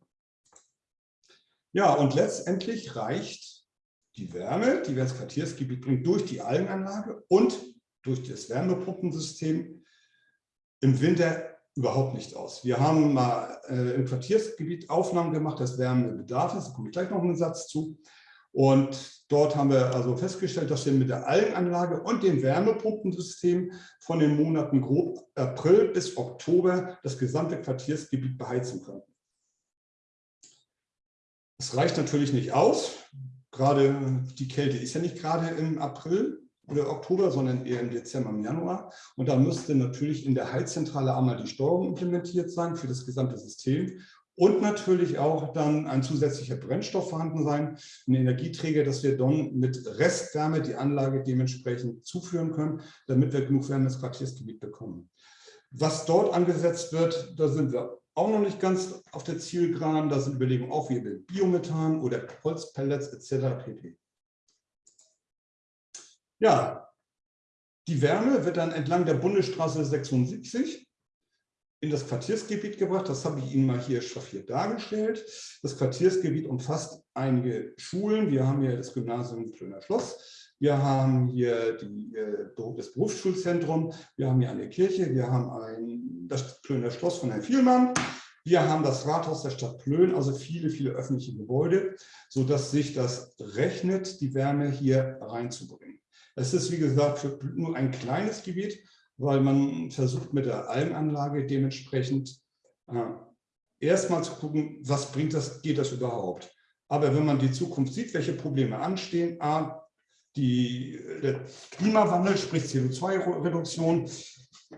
Ja, und letztendlich reicht die Wärme, die wir ins Quartiersgebiet bringen, durch die Algenanlage und durch das Wärmepumpensystem im Winter überhaupt nicht aus. Wir haben mal äh, im Quartiersgebiet Aufnahmen gemacht des Wärmebedarfs, da komme ich gleich noch einen Satz zu. Und dort haben wir also festgestellt, dass wir mit der Algenanlage und dem Wärmepumpensystem von den Monaten grob April bis Oktober das gesamte Quartiersgebiet beheizen können. Es reicht natürlich nicht aus. Gerade die Kälte ist ja nicht gerade im April oder Oktober, sondern eher im Dezember, im Januar. Und da müsste natürlich in der Heizzentrale einmal die Steuerung implementiert sein für das gesamte System und natürlich auch dann ein zusätzlicher Brennstoff vorhanden sein, ein Energieträger, dass wir dann mit Restwärme die Anlage dementsprechend zuführen können, damit wir genug Wärme ins Quartiersgebiet bekommen. Was dort angesetzt wird, da sind wir auch noch nicht ganz auf der Zielgeraden. Da sind Überlegungen auch wie Biomethan oder Holzpellets etc. pp. Ja, die Wärme wird dann entlang der Bundesstraße 76 in das Quartiersgebiet gebracht. Das habe ich Ihnen mal hier schraffiert dargestellt. Das Quartiersgebiet umfasst einige Schulen. Wir haben hier das Gymnasium Plöner Schloss. Wir haben hier die, äh, das Berufsschulzentrum. Wir haben hier eine Kirche. Wir haben ein, das Plöner Schloss von Herrn Vielmann. Wir haben das Rathaus der Stadt Plön, also viele, viele öffentliche Gebäude, sodass sich das rechnet, die Wärme hier reinzubringen. Es ist, wie gesagt, nur ein kleines Gebiet, weil man versucht mit der Almanlage dementsprechend äh, erstmal zu gucken, was bringt das, geht das überhaupt. Aber wenn man die Zukunft sieht, welche Probleme anstehen, A, die, der Klimawandel, sprich CO2-Reduktion,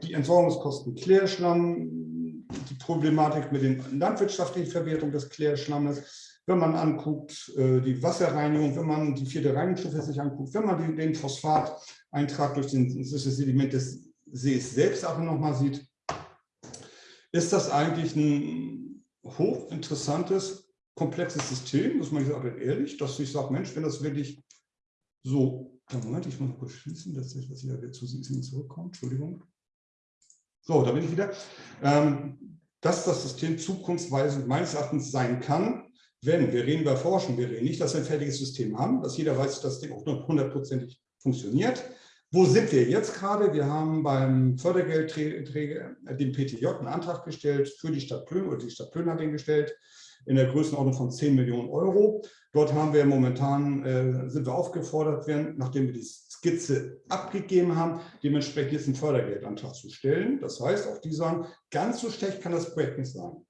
die Entsorgungskosten Klärschlamm, die Problematik mit der landwirtschaftlichen Verwertung des Klärschlammes, wenn man anguckt, äh, die Wasserreinigung, wenn man die vierte Reinigungsstufe sich anguckt, wenn man den Phosphateintrag durch das Sediment des Sees selbst auch nochmal sieht, ist das eigentlich ein hochinteressantes, komplexes System, muss man sagen, ehrlich, dass ich sage, Mensch, wenn das wirklich so, Moment, ich muss noch kurz schließen, dass das wieder zu Ihnen zurückkommt, Entschuldigung. So, da bin ich wieder. Ähm, dass das System zukunftsweisend meines Erachtens sein kann, wenn, wir reden über Forschung, wir reden nicht, dass wir ein fertiges System haben, dass jeder weiß, dass das Ding auch hundertprozentig funktioniert. Wo sind wir jetzt gerade? Wir haben beim Fördergeldträger, dem PTJ, einen Antrag gestellt für die Stadt Plön, oder die Stadt Plön hat den gestellt, in der Größenordnung von 10 Millionen Euro. Dort haben wir momentan, äh, sind wir aufgefordert werden, nachdem wir die Skizze abgegeben haben, dementsprechend jetzt einen Fördergeldantrag zu stellen. Das heißt, auch die sagen, ganz so schlecht kann das Projekt nicht sein.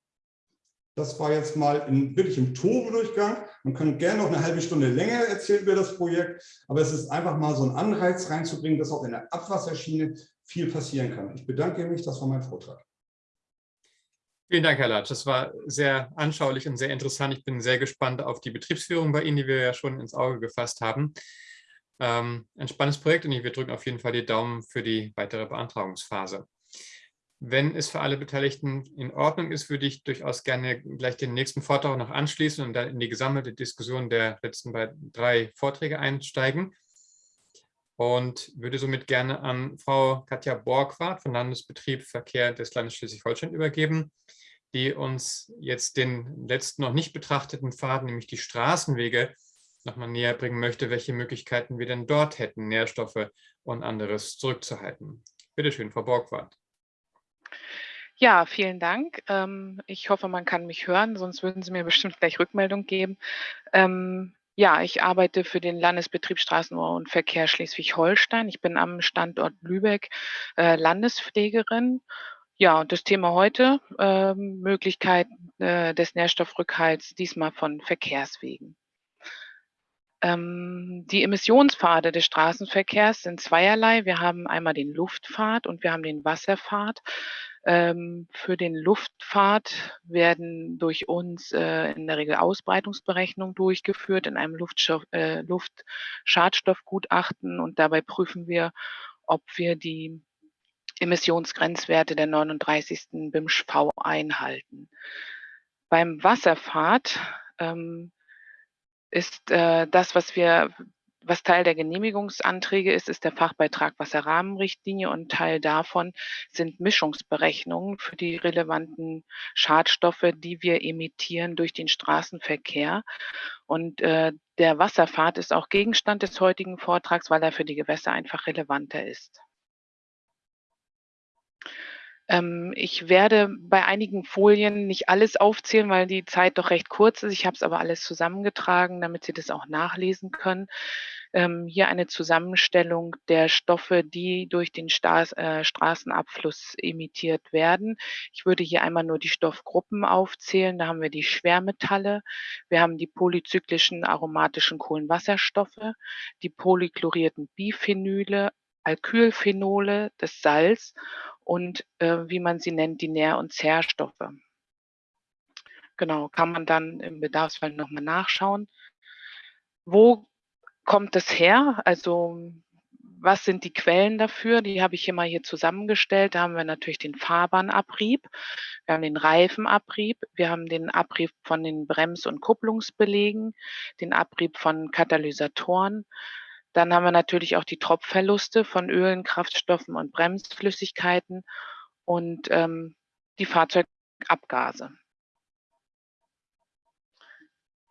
Das war jetzt mal in, wirklich im Tore-Durchgang. Man kann gerne noch eine halbe Stunde länger erzählen über das Projekt, aber es ist einfach mal so ein Anreiz reinzubringen, dass auch in der Abwasserschiene viel passieren kann. Ich bedanke mich, das war mein Vortrag. Vielen Dank, Herr Latsch. Das war sehr anschaulich und sehr interessant. Ich bin sehr gespannt auf die Betriebsführung bei Ihnen, die wir ja schon ins Auge gefasst haben. Ähm, ein spannendes Projekt und wir drücken auf jeden Fall die Daumen für die weitere Beantragungsphase. Wenn es für alle Beteiligten in Ordnung ist, würde ich durchaus gerne gleich den nächsten Vortrag noch anschließen und dann in die gesammelte Diskussion der letzten drei Vorträge einsteigen. Und würde somit gerne an Frau Katja Borgwart von Landesbetrieb Verkehr des Landes Schleswig-Holstein übergeben, die uns jetzt den letzten noch nicht betrachteten Faden, nämlich die Straßenwege, nochmal näher bringen möchte, welche Möglichkeiten wir denn dort hätten, Nährstoffe und anderes zurückzuhalten. Bitte schön, Frau Borgwart. Ja, vielen Dank. Ähm, ich hoffe, man kann mich hören, sonst würden Sie mir bestimmt gleich Rückmeldung geben. Ähm, ja, ich arbeite für den Landesbetrieb Straßenbau und Verkehr Schleswig-Holstein. Ich bin am Standort Lübeck äh, Landespflegerin Ja, und das Thema heute, äh, Möglichkeiten äh, des Nährstoffrückhalts, diesmal von Verkehrswegen. Ähm, die Emissionspfade des Straßenverkehrs sind zweierlei. Wir haben einmal den Luftpfad und wir haben den Wasserpfad. Ähm, für den Luftpfad werden durch uns äh, in der Regel Ausbreitungsberechnungen durchgeführt in einem Luftstoff, äh, Luftschadstoffgutachten und dabei prüfen wir, ob wir die Emissionsgrenzwerte der 39. BIMSCH-V einhalten. Beim Wasserpfad ähm, ist äh, das, was wir was Teil der Genehmigungsanträge ist, ist der Fachbeitrag Wasserrahmenrichtlinie und Teil davon sind Mischungsberechnungen für die relevanten Schadstoffe, die wir emittieren durch den Straßenverkehr. Und äh, der Wasserfahrt ist auch Gegenstand des heutigen Vortrags, weil er für die Gewässer einfach relevanter ist. Ähm, ich werde bei einigen Folien nicht alles aufzählen, weil die Zeit doch recht kurz ist. Ich habe es aber alles zusammengetragen, damit Sie das auch nachlesen können. Ähm, hier eine Zusammenstellung der Stoffe, die durch den äh, Straßenabfluss emittiert werden. Ich würde hier einmal nur die Stoffgruppen aufzählen. Da haben wir die Schwermetalle, wir haben die polyzyklischen aromatischen Kohlenwasserstoffe, die polychlorierten Biphenyle, Alkylphenole, das Salz und äh, wie man sie nennt, die Nähr- und Zerrstoffe. Genau, kann man dann im Bedarfsfall nochmal nachschauen. Wo kommt es her? Also was sind die Quellen dafür? Die habe ich hier mal hier zusammengestellt. Da haben wir natürlich den Fahrbahnabrieb, wir haben den Reifenabrieb, wir haben den Abrieb von den Brems- und Kupplungsbelegen, den Abrieb von Katalysatoren dann haben wir natürlich auch die Tropfverluste von Ölen, Kraftstoffen und Bremsflüssigkeiten und ähm, die Fahrzeugabgase.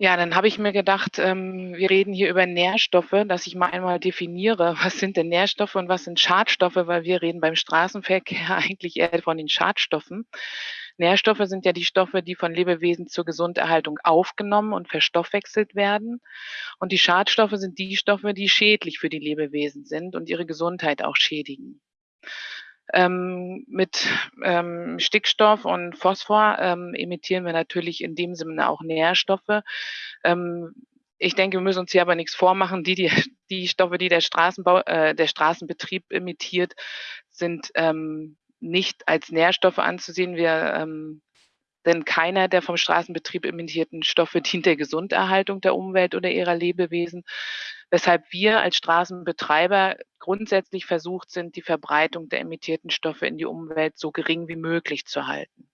Ja, dann habe ich mir gedacht, ähm, wir reden hier über Nährstoffe, dass ich mal einmal definiere, was sind denn Nährstoffe und was sind Schadstoffe, weil wir reden beim Straßenverkehr eigentlich eher von den Schadstoffen. Nährstoffe sind ja die Stoffe, die von Lebewesen zur Gesunderhaltung aufgenommen und verstoffwechselt werden. Und die Schadstoffe sind die Stoffe, die schädlich für die Lebewesen sind und ihre Gesundheit auch schädigen. Ähm, mit ähm, Stickstoff und Phosphor ähm, emittieren wir natürlich in dem Sinne auch Nährstoffe. Ähm, ich denke, wir müssen uns hier aber nichts vormachen. Die, die, die Stoffe, die der, Straßenbau, äh, der Straßenbetrieb emittiert, sind ähm, nicht als Nährstoffe anzusehen. Wir ähm, denn keiner der vom Straßenbetrieb emittierten Stoffe dient der Gesunderhaltung der Umwelt oder ihrer Lebewesen, weshalb wir als Straßenbetreiber grundsätzlich versucht sind, die Verbreitung der emittierten Stoffe in die Umwelt so gering wie möglich zu halten.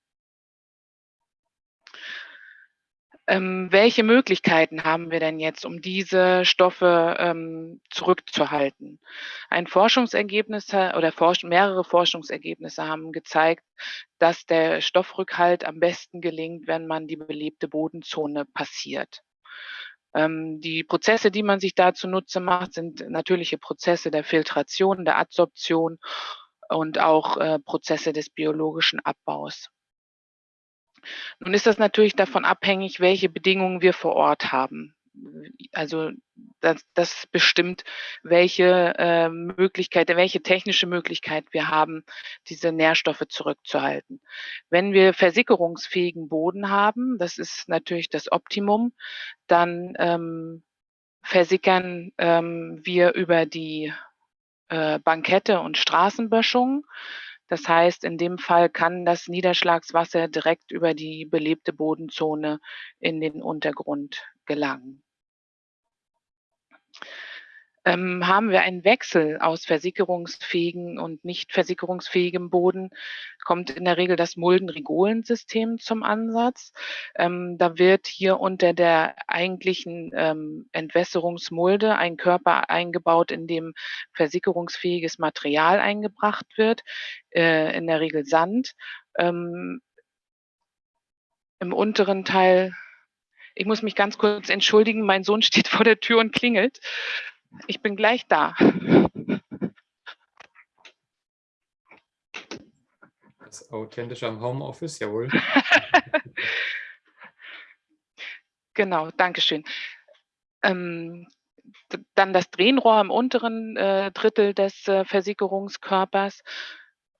Ähm, welche Möglichkeiten haben wir denn jetzt, um diese Stoffe ähm, zurückzuhalten? Ein Forschungsergebnis oder forsch mehrere Forschungsergebnisse haben gezeigt, dass der Stoffrückhalt am besten gelingt, wenn man die belebte Bodenzone passiert. Ähm, die Prozesse, die man sich da zunutze macht, sind natürliche Prozesse der Filtration, der Adsorption und auch äh, Prozesse des biologischen Abbaus. Nun ist das natürlich davon abhängig, welche Bedingungen wir vor Ort haben. Also das, das bestimmt, welche äh, Möglichkeit, welche technische Möglichkeit wir haben, diese Nährstoffe zurückzuhalten. Wenn wir versickerungsfähigen Boden haben, das ist natürlich das Optimum, dann ähm, versickern ähm, wir über die äh, Bankette und Straßenböschung. Das heißt, in dem Fall kann das Niederschlagswasser direkt über die belebte Bodenzone in den Untergrund gelangen. Ähm, haben wir einen Wechsel aus versickerungsfähigen und nicht versickerungsfähigem Boden, kommt in der Regel das Mulden-Rigolen-System zum Ansatz. Ähm, da wird hier unter der eigentlichen ähm, Entwässerungsmulde ein Körper eingebaut, in dem versickerungsfähiges Material eingebracht wird, äh, in der Regel Sand. Ähm, Im unteren Teil ich muss mich ganz kurz entschuldigen, mein Sohn steht vor der Tür und klingelt. Ich bin gleich da. Das Authentische am Homeoffice, jawohl. genau, Dankeschön. Ähm, dann das Drehenrohr im unteren äh, Drittel des äh, Versickerungskörpers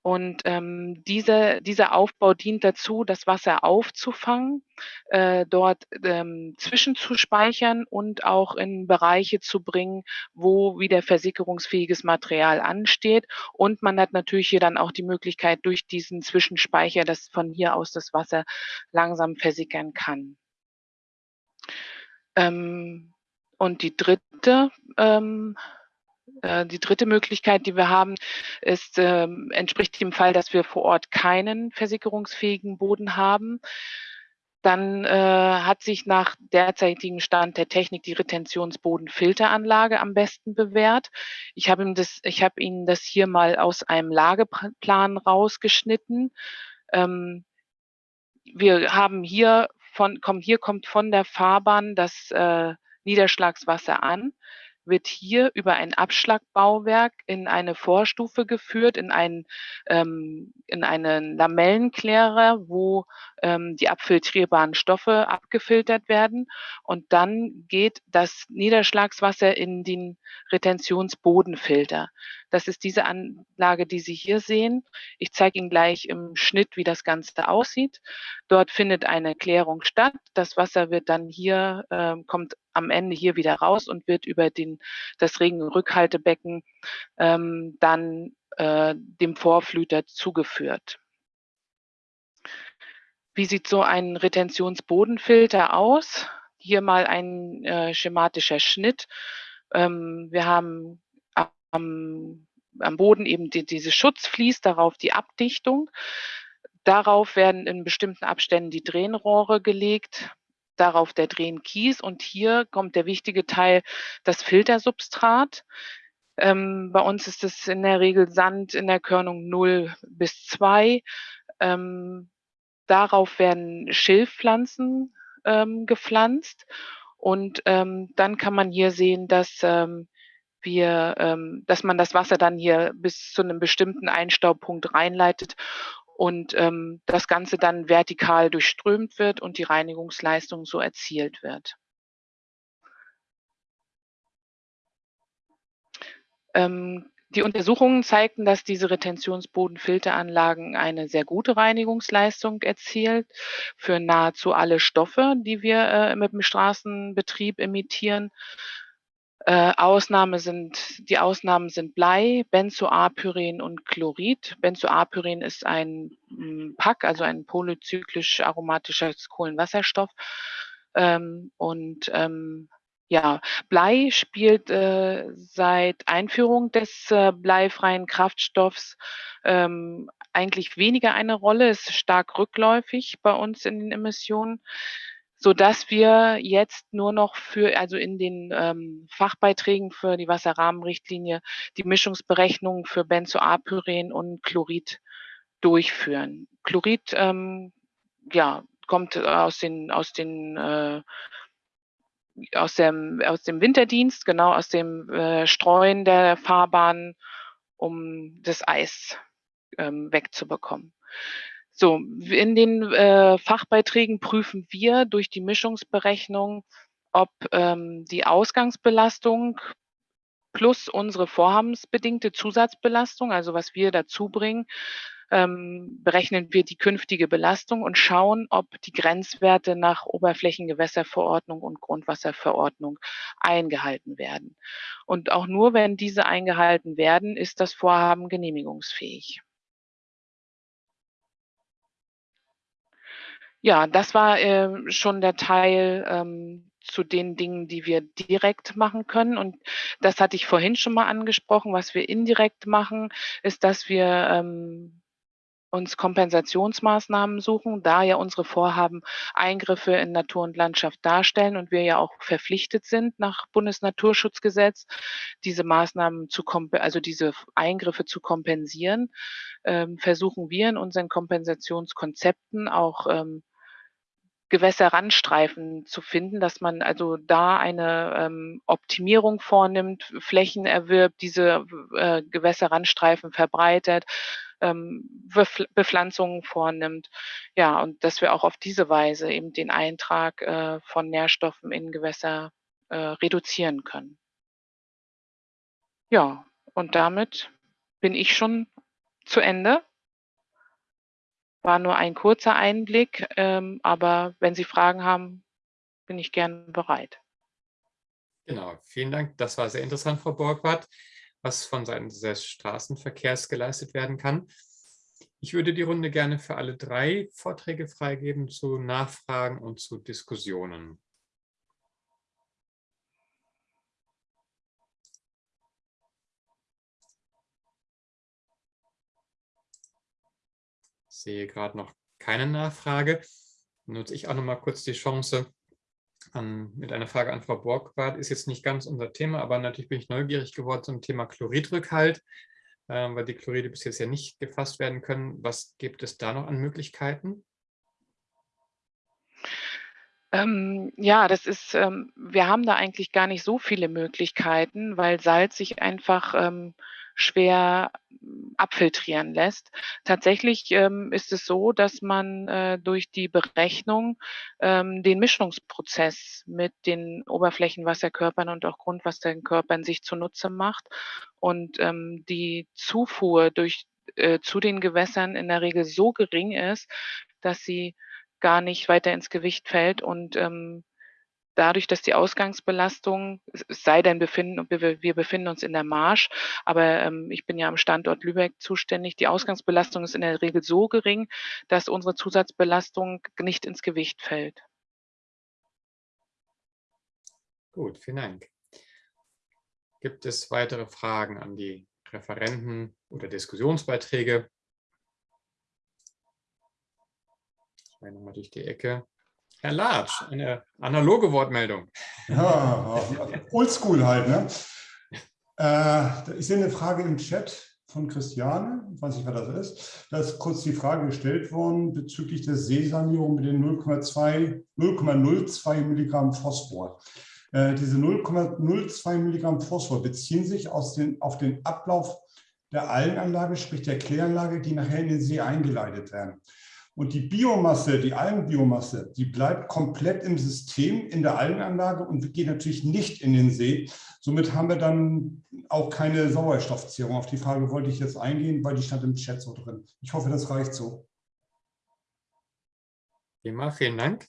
Und ähm, diese, dieser Aufbau dient dazu, das Wasser aufzufangen, äh, dort ähm, zwischenzuspeichern und auch in Bereiche zu bringen, wo wieder versickerungsfähiges Material ansteht. Und man hat natürlich hier dann auch die Möglichkeit, durch diesen Zwischenspeicher, dass von hier aus das Wasser langsam versickern kann. Ähm, und die dritte ähm, äh, die dritte Möglichkeit, die wir haben, ist, ähm, entspricht dem Fall, dass wir vor Ort keinen versickerungsfähigen Boden haben. Dann äh, hat sich nach derzeitigem Stand der Technik die Retentionsbodenfilteranlage am besten bewährt. Ich habe Ihnen habe Ihnen das hier mal aus einem Lageplan rausgeschnitten. Ähm, wir haben hier von, komm, hier kommt von der Fahrbahn das äh, Niederschlagswasser an wird hier über ein Abschlagbauwerk in eine Vorstufe geführt, in einen, ähm, in einen Lamellenklärer, wo ähm, die abfiltrierbaren Stoffe abgefiltert werden. Und dann geht das Niederschlagswasser in den Retentionsbodenfilter. Das ist diese Anlage, die Sie hier sehen. Ich zeige Ihnen gleich im Schnitt, wie das Ganze aussieht. Dort findet eine Klärung statt. Das Wasser wird dann hier, äh, kommt am Ende hier wieder raus und wird über den, das Regenrückhaltebecken ähm, dann äh, dem Vorflüter zugeführt. Wie sieht so ein Retentionsbodenfilter aus? Hier mal ein äh, schematischer Schnitt. Ähm, wir haben am, am Boden eben die, diese Schutzflies, darauf die Abdichtung. Darauf werden in bestimmten Abständen die Drehenrohre gelegt, darauf der Drehenkies und hier kommt der wichtige Teil, das Filtersubstrat. Ähm, bei uns ist es in der Regel Sand in der Körnung 0 bis 2. Ähm, darauf werden Schilfpflanzen ähm, gepflanzt und ähm, dann kann man hier sehen, dass ähm, wir, ähm, dass man das Wasser dann hier bis zu einem bestimmten Einstaubpunkt reinleitet und ähm, das Ganze dann vertikal durchströmt wird und die Reinigungsleistung so erzielt wird. Ähm, die Untersuchungen zeigten, dass diese Retentionsbodenfilteranlagen eine sehr gute Reinigungsleistung erzielt für nahezu alle Stoffe, die wir äh, mit dem Straßenbetrieb emittieren. Äh, Ausnahme sind, die Ausnahmen sind Blei, Benzoapyren und Chlorid. Benzoapyren ist ein m, PAC, also ein polyzyklisch aromatischer Kohlenwasserstoff. Ähm, und ähm, ja, Blei spielt äh, seit Einführung des äh, bleifreien Kraftstoffs ähm, eigentlich weniger eine Rolle, ist stark rückläufig bei uns in den Emissionen so dass wir jetzt nur noch für, also in den ähm, Fachbeiträgen für die Wasserrahmenrichtlinie die Mischungsberechnung für Benzoapyren und Chlorid durchführen. Chlorid, ähm, ja, kommt aus den, aus den, äh, aus dem, aus dem Winterdienst, genau aus dem äh, Streuen der Fahrbahn, um das Eis ähm, wegzubekommen. So, in den äh, Fachbeiträgen prüfen wir durch die Mischungsberechnung, ob ähm, die Ausgangsbelastung plus unsere vorhabensbedingte Zusatzbelastung, also was wir dazu bringen, ähm, berechnen wir die künftige Belastung und schauen, ob die Grenzwerte nach Oberflächengewässerverordnung und Grundwasserverordnung eingehalten werden. Und auch nur wenn diese eingehalten werden, ist das Vorhaben genehmigungsfähig. Ja, das war äh, schon der Teil ähm, zu den Dingen, die wir direkt machen können. Und das hatte ich vorhin schon mal angesprochen. Was wir indirekt machen, ist, dass wir ähm, uns Kompensationsmaßnahmen suchen, da ja unsere Vorhaben Eingriffe in Natur und Landschaft darstellen und wir ja auch verpflichtet sind nach Bundesnaturschutzgesetz, diese Maßnahmen zu also diese Eingriffe zu kompensieren, ähm, versuchen wir in unseren Kompensationskonzepten auch ähm, Gewässerrandstreifen zu finden, dass man also da eine ähm, Optimierung vornimmt, Flächen erwirbt, diese äh, Gewässerrandstreifen verbreitet, ähm, Bepflanzungen vornimmt. Ja, und dass wir auch auf diese Weise eben den Eintrag äh, von Nährstoffen in Gewässer äh, reduzieren können. Ja, und damit bin ich schon zu Ende. War nur ein kurzer Einblick, ähm, aber wenn Sie Fragen haben, bin ich gern bereit. Genau, vielen Dank. Das war sehr interessant, Frau Borgwart, was von Seiten des Straßenverkehrs geleistet werden kann. Ich würde die Runde gerne für alle drei Vorträge freigeben zu Nachfragen und zu Diskussionen. Sehe gerade noch keine Nachfrage. Nutze ich auch noch mal kurz die Chance, an, mit einer Frage an Frau Borgwart. Ist jetzt nicht ganz unser Thema, aber natürlich bin ich neugierig geworden zum Thema Chloridrückhalt, äh, weil die Chloride bis jetzt ja nicht gefasst werden können. Was gibt es da noch an Möglichkeiten? Ähm, ja, das ist, ähm, wir haben da eigentlich gar nicht so viele Möglichkeiten, weil Salz sich einfach ähm, schwer hm, abfiltrieren lässt. Tatsächlich ähm, ist es so, dass man äh, durch die Berechnung ähm, den Mischungsprozess mit den Oberflächenwasserkörpern und auch Grundwasserkörpern sich zunutze macht und ähm, die Zufuhr durch, äh, zu den Gewässern in der Regel so gering ist, dass sie gar nicht weiter ins Gewicht fällt und ähm, dadurch, dass die Ausgangsbelastung, es sei denn, befinden, wir befinden uns in der Marsch, aber ähm, ich bin ja am Standort Lübeck zuständig, die Ausgangsbelastung ist in der Regel so gering, dass unsere Zusatzbelastung nicht ins Gewicht fällt. Gut, vielen Dank. Gibt es weitere Fragen an die Referenten oder Diskussionsbeiträge? Ich meine nochmal durch die Ecke. Herr Latsch, eine analoge Wortmeldung. Ja, oldschool halt. Ne? Äh, ich sehe eine Frage im Chat von Christiane, ich weiß nicht, wer das ist. Da ist kurz die Frage gestellt worden bezüglich der Seesanierung mit den 0,02 Milligramm Phosphor. Äh, diese 0,02 Milligramm Phosphor beziehen sich den, auf den Ablauf der Algenanlage, sprich der Kläranlage, die nachher in den See eingeleitet werden. Und die Biomasse, die Algenbiomasse, die bleibt komplett im System, in der Algenanlage und geht natürlich nicht in den See. Somit haben wir dann auch keine Sauerstoffzehrung. Auf die Frage wollte ich jetzt eingehen, weil die stand im Chat so drin. Ich hoffe, das reicht so. Prima, vielen Dank.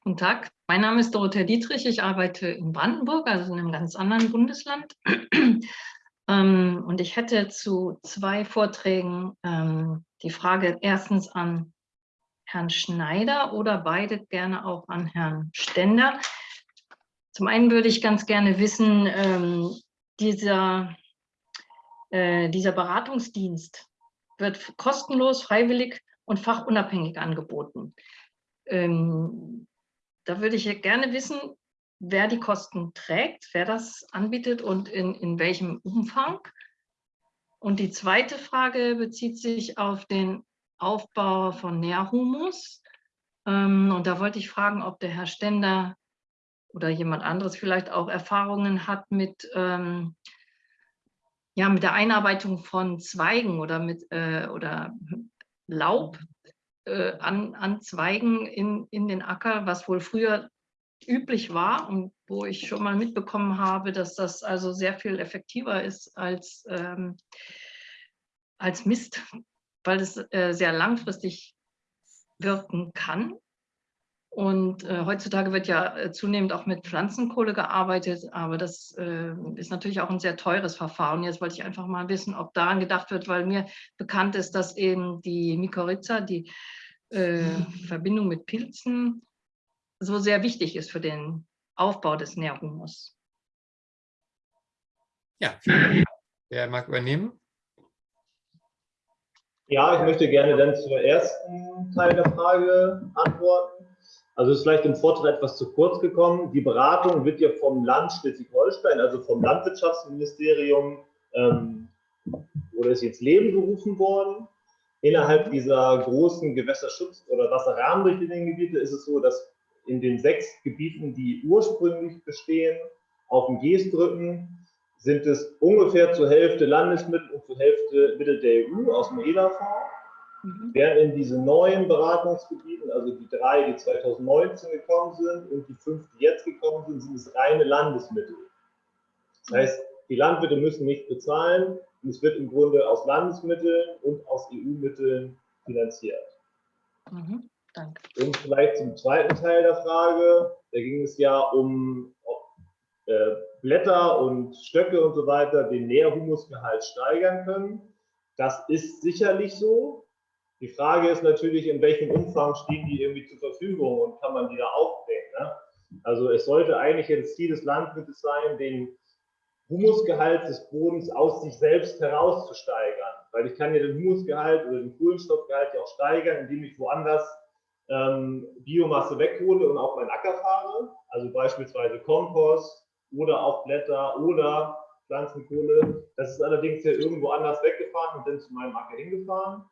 Guten Tag, mein Name ist Dorothea Dietrich. Ich arbeite in Brandenburg, also in einem ganz anderen Bundesland. Ähm, und ich hätte zu zwei Vorträgen ähm, die Frage erstens an Herrn Schneider oder beide gerne auch an Herrn Stender. Zum einen würde ich ganz gerne wissen, ähm, dieser, äh, dieser Beratungsdienst wird kostenlos, freiwillig und fachunabhängig angeboten. Da würde ich gerne wissen, wer die Kosten trägt, wer das anbietet und in, in welchem Umfang. Und die zweite Frage bezieht sich auf den Aufbau von Nährhumus. Ähm, und da wollte ich fragen, ob der Herr Stender oder jemand anderes vielleicht auch Erfahrungen hat mit, ähm, ja, mit der Einarbeitung von Zweigen oder mit äh, oder Laub äh, an, Zweigen in, in den Acker, was wohl früher üblich war und wo ich schon mal mitbekommen habe, dass das also sehr viel effektiver ist als, ähm, als Mist, weil es äh, sehr langfristig wirken kann. Und äh, heutzutage wird ja äh, zunehmend auch mit Pflanzenkohle gearbeitet, aber das äh, ist natürlich auch ein sehr teures Verfahren. Jetzt wollte ich einfach mal wissen, ob daran gedacht wird, weil mir bekannt ist, dass eben die Mykorrhiza, die äh, Verbindung mit Pilzen, so sehr wichtig ist für den Aufbau des Nährhumus. Ja, vielen Dank. Wer mag übernehmen? Ja, ich möchte gerne dann zur ersten Teil der Frage antworten. Also ist vielleicht im Vortrag etwas zu kurz gekommen. Die Beratung wird ja vom Land Schleswig-Holstein, also vom Landwirtschaftsministerium, ähm, oder ist jetzt Leben gerufen worden. Innerhalb dieser großen Gewässerschutz- oder Wasserrahmenrichtlinien ist es so, dass in den sechs Gebieten, die ursprünglich bestehen, auf dem Geestbrücken, sind es ungefähr zur Hälfte Landesmittel und zur Hälfte Mittel der EU aus dem EDA-Fonds. Mhm. Während in diesen neuen Beratungsgebieten, also die drei, die 2019 gekommen sind und die fünf, die jetzt gekommen sind, sind es reine Landesmittel. Das heißt, die Landwirte müssen nichts bezahlen und es wird im Grunde aus Landesmitteln und aus EU-Mitteln finanziert. Mhm, danke. Und vielleicht zum zweiten Teil der Frage, da ging es ja um äh, Blätter und Stöcke und so weiter den Nährhumusgehalt steigern können. Das ist sicherlich so. Die Frage ist natürlich, in welchem Umfang stehen die irgendwie zur Verfügung und kann man die da aufbringen. Ne? Also es sollte eigentlich das Ziel des Landwirtes sein, den Humusgehalt des Bodens aus sich selbst heraus zu steigern. Weil ich kann ja den Humusgehalt oder den Kohlenstoffgehalt ja auch steigern, indem ich woanders ähm, Biomasse weghole und auf meinen Acker fahre. Also beispielsweise Kompost oder auch Blätter oder Pflanzenkohle. Das ist allerdings ja irgendwo anders weggefahren und dann zu meinem Acker hingefahren.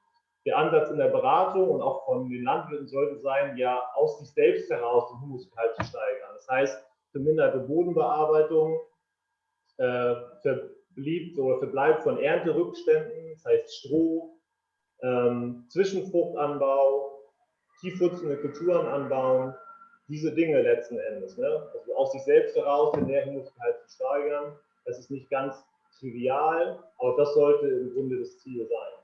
Der Ansatz in der Beratung und auch von den Landwirten sollte sein, ja aus sich selbst heraus den Humusgehalt zu steigern. Das heißt, verminderte Bodenbearbeitung, äh, verblieb oder verbleibt von Ernterückständen, das heißt Stroh, ähm, Zwischenfruchtanbau, tiefwurzelnde Kulturen anbauen, diese Dinge letzten Endes. Ne? Also aus sich selbst heraus den Nährhumusgehalt zu steigern, das ist nicht ganz trivial, aber das sollte im Grunde das Ziel sein.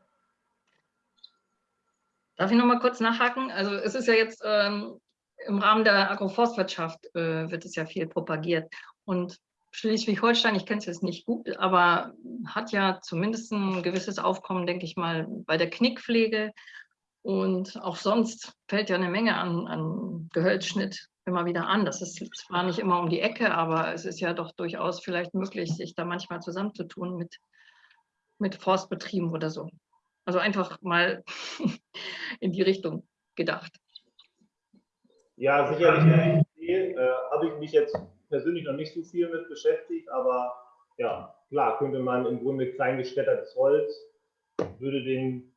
Darf ich noch mal kurz nachhaken? Also es ist ja jetzt ähm, im Rahmen der Agroforstwirtschaft äh, wird es ja viel propagiert und Schleswig-Holstein, ich kenne es jetzt nicht gut, aber hat ja zumindest ein gewisses Aufkommen, denke ich mal, bei der Knickpflege. Und auch sonst fällt ja eine Menge an, an Gehölzschnitt immer wieder an. Das ist zwar nicht immer um die Ecke, aber es ist ja doch durchaus vielleicht möglich, sich da manchmal zusammenzutun mit, mit Forstbetrieben oder so. Also einfach mal in die Richtung gedacht. Ja, sicherlich eine Idee. Äh, Habe ich mich jetzt persönlich noch nicht so viel mit beschäftigt, aber ja, klar, könnte man im Grunde klein geschreddertes Holz, würde den,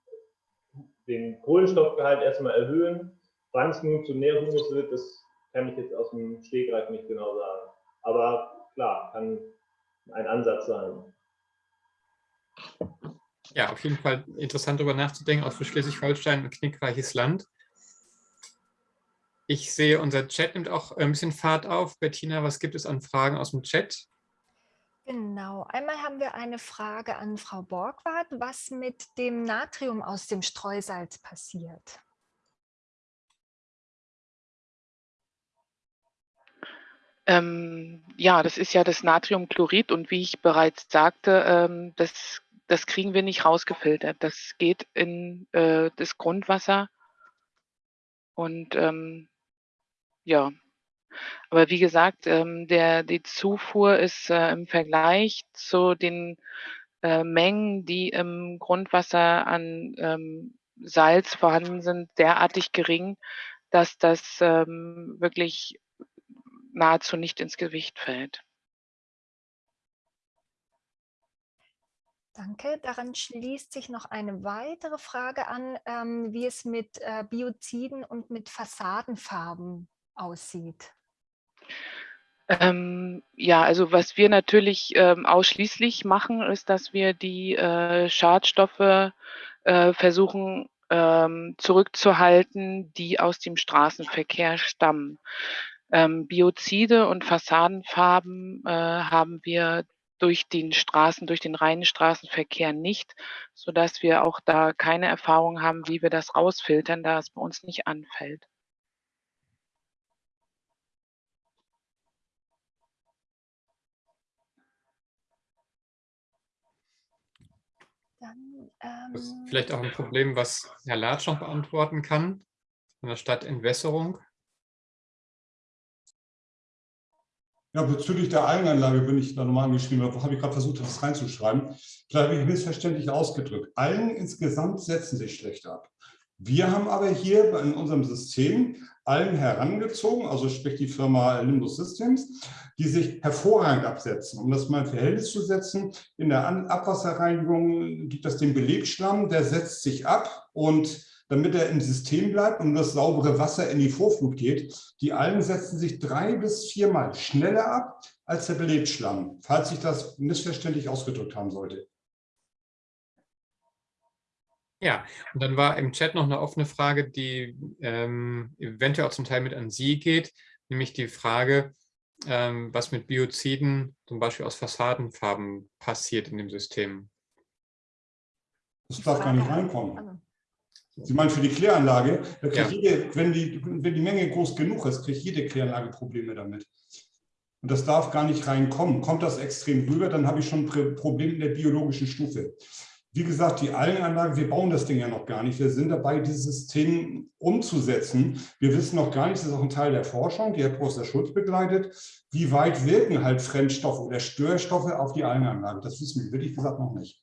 den Kohlenstoffgehalt erstmal erhöhen. Wann es nun zu Nährhumus wird, das kann ich jetzt aus dem Stegreif nicht genau sagen. Aber klar, kann ein Ansatz sein. Ja, auf jeden Fall interessant darüber nachzudenken, auch für Schleswig-Holstein ein knickreiches Land. Ich sehe, unser Chat nimmt auch ein bisschen Fahrt auf. Bettina, was gibt es an Fragen aus dem Chat? Genau, einmal haben wir eine Frage an Frau Borgward, was mit dem Natrium aus dem Streusalz passiert. Ähm, ja, das ist ja das Natriumchlorid und wie ich bereits sagte, ähm, das, das kriegen wir nicht rausgefiltert. Das geht in äh, das Grundwasser und ähm, ja, aber wie gesagt, ähm, der, die Zufuhr ist äh, im Vergleich zu den äh, Mengen, die im Grundwasser an ähm, Salz vorhanden sind, derartig gering, dass das ähm, wirklich nahezu nicht ins Gewicht fällt. Danke. Daran schließt sich noch eine weitere Frage an, ähm, wie es mit äh, Bioziden und mit Fassadenfarben aussieht? Ähm, ja, also was wir natürlich ähm, ausschließlich machen, ist, dass wir die äh, Schadstoffe äh, versuchen ähm, zurückzuhalten, die aus dem Straßenverkehr stammen. Ähm, Biozide und Fassadenfarben äh, haben wir durch den Straßen, durch den reinen Straßenverkehr nicht, sodass wir auch da keine Erfahrung haben, wie wir das rausfiltern, da es bei uns nicht anfällt. Dann, ähm, das ist vielleicht auch ein Problem, was Herr Latsch noch beantworten kann, von der Stadtentwässerung. Ja, bezüglich der Algenanlage bin ich da nochmal angeschrieben, habe habe ich gerade versucht, das reinzuschreiben. Vielleicht habe ich missverständlich ausgedrückt. Algen insgesamt setzen sich schlecht ab. Wir haben aber hier in unserem System allen herangezogen, also sprich die Firma Limbus Systems, die sich hervorragend absetzen. Um das mal in Verhältnis zu setzen, in der Abwasserreinigung gibt es den Belegschlamm, der setzt sich ab und damit er im System bleibt und das saubere Wasser in die Vorflut geht, die Algen setzen sich drei bis viermal schneller ab als der Belegschlamm, falls ich das missverständlich ausgedrückt haben sollte. Ja, und dann war im Chat noch eine offene Frage, die ähm, eventuell auch zum Teil mit an Sie geht, nämlich die Frage, ähm, was mit Bioziden, zum Beispiel aus Fassadenfarben, passiert in dem System. Das darf gar nicht reinkommen. Sie meinen für die Kläranlage, Ja. jede, wenn, die, wenn die Menge groß genug ist, kriegt jede Kläranlage Probleme damit. Und das darf gar nicht reinkommen. Kommt das extrem rüber, dann habe ich schon ein Pro- Problem in der biologischen Stufe. Wie gesagt, die Algenanlage, wir bauen das Ding ja noch gar nicht. Wir sind dabei, dieses System umzusetzen. Wir wissen noch gar nicht, das ist auch ein Teil der Forschung, die Herr Professor Schulz begleitet, wie weit wirken halt Fremdstoffe oder Störstoffe auf die Algenanlage. Das wissen wir wirklich gesagt noch nicht.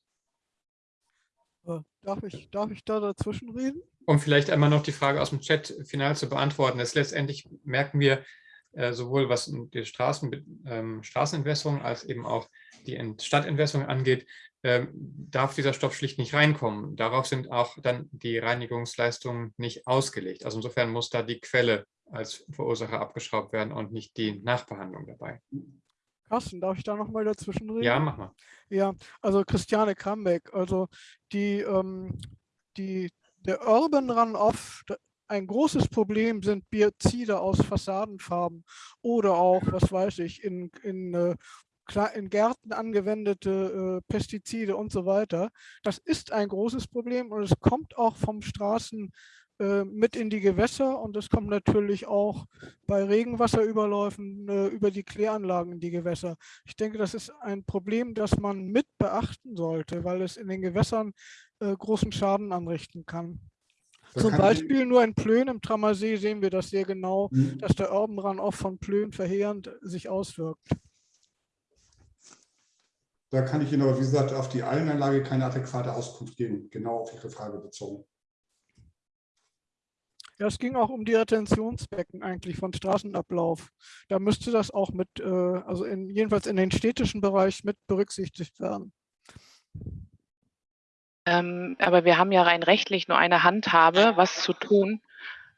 Äh, Darf ich, darf ich da dazwischen reden? Um vielleicht einmal noch die Frage aus dem Chat final zu beantworten. Das letztendlich merken wir äh, sowohl was die Straßen, ähm, Straßenentwässerung als eben auch die Ent- Stadtentwässerung angeht, ähm, darf dieser Stoff schlicht nicht reinkommen. Darauf sind auch dann die Reinigungsleistungen nicht ausgelegt. Also insofern muss da die Quelle als Verursacher abgeschraubt werden und nicht die Nachbehandlung dabei. Carsten, darf ich da nochmal dazwischen reden? Ja, mach mal. Ja, also Christiane Krambeck, also die, ähm, die, der Urban Runoff, ein großes Problem sind Biozide aus Fassadenfarben oder auch, was weiß ich, in, in, äh, in Gärten angewendete äh, Pestizide und so weiter. Das ist ein großes Problem und es kommt auch vom Straßen äh, mit in die Gewässer und es kommt natürlich auch bei Regenwasserüberläufen äh, über die Kläranlagen in die Gewässer. Ich denke, das ist ein Problem, das man mit beachten sollte, weil es in den Gewässern äh, großen Schaden anrichten kann. Da Zum kann Beispiel nur in Plön im Trammersee sehen wir das sehr genau, Hm. dass der Urban Runoff von Plön verheerend sich auswirkt. Da kann ich Ihnen aber, wie gesagt, auf die Algenanlage keine adäquate Auskunft geben, genau auf Ihre Frage bezogen. Ja, es ging auch um die Retentionsbecken eigentlich von Straßenablauf. Da müsste das auch mit, äh, also in, jedenfalls in den städtischen Bereich mit berücksichtigt werden. Ähm, aber wir haben ja rein rechtlich nur eine Handhabe, was zu tun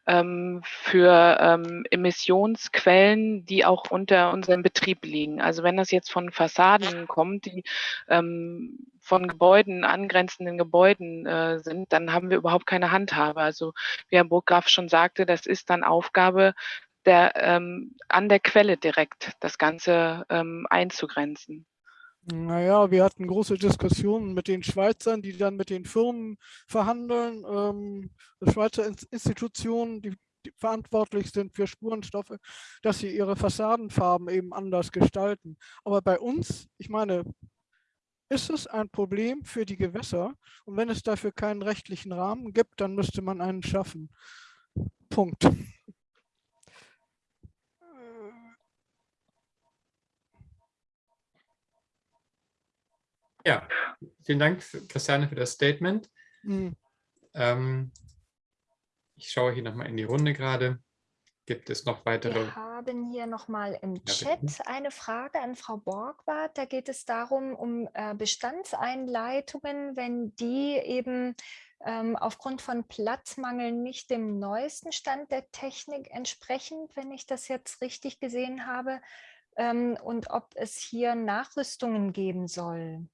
ähm, für ähm, Emissionsquellen, die auch unter unserem Betrieb liegen. Also wenn das jetzt von Fassaden kommt, die ähm, von Gebäuden, angrenzenden Gebäuden äh, sind, dann haben wir überhaupt keine Handhabe. Also wie Herr Burggraf schon sagte, das ist dann Aufgabe der, ähm, an der Quelle direkt, das Ganze ähm, einzugrenzen. Naja, wir hatten große Diskussionen mit den Schweizern, die dann mit den Firmen verhandeln, ähm, Schweizer Ins- Institutionen, die, die verantwortlich sind für Spurenstoffe, dass sie ihre Fassadenfarben eben anders gestalten. Aber bei uns, ich meine, ist es ein Problem für die Gewässer und wenn es dafür keinen rechtlichen Rahmen gibt, dann müsste man einen schaffen. Punkt. Ja, vielen Dank, Christiane, für das Statement. Hm. Ähm, ich schaue hier nochmal in die Runde gerade. Gibt es noch weitere? Wir haben hier nochmal im. Chat eine Frage an Frau Borgward. Da geht es darum, um äh, Bestandseinleitungen, wenn die eben ähm, aufgrund von Platzmangel nicht dem neuesten Stand der Technik entsprechen, wenn ich das jetzt richtig gesehen habe, ähm, und ob es hier Nachrüstungen geben soll.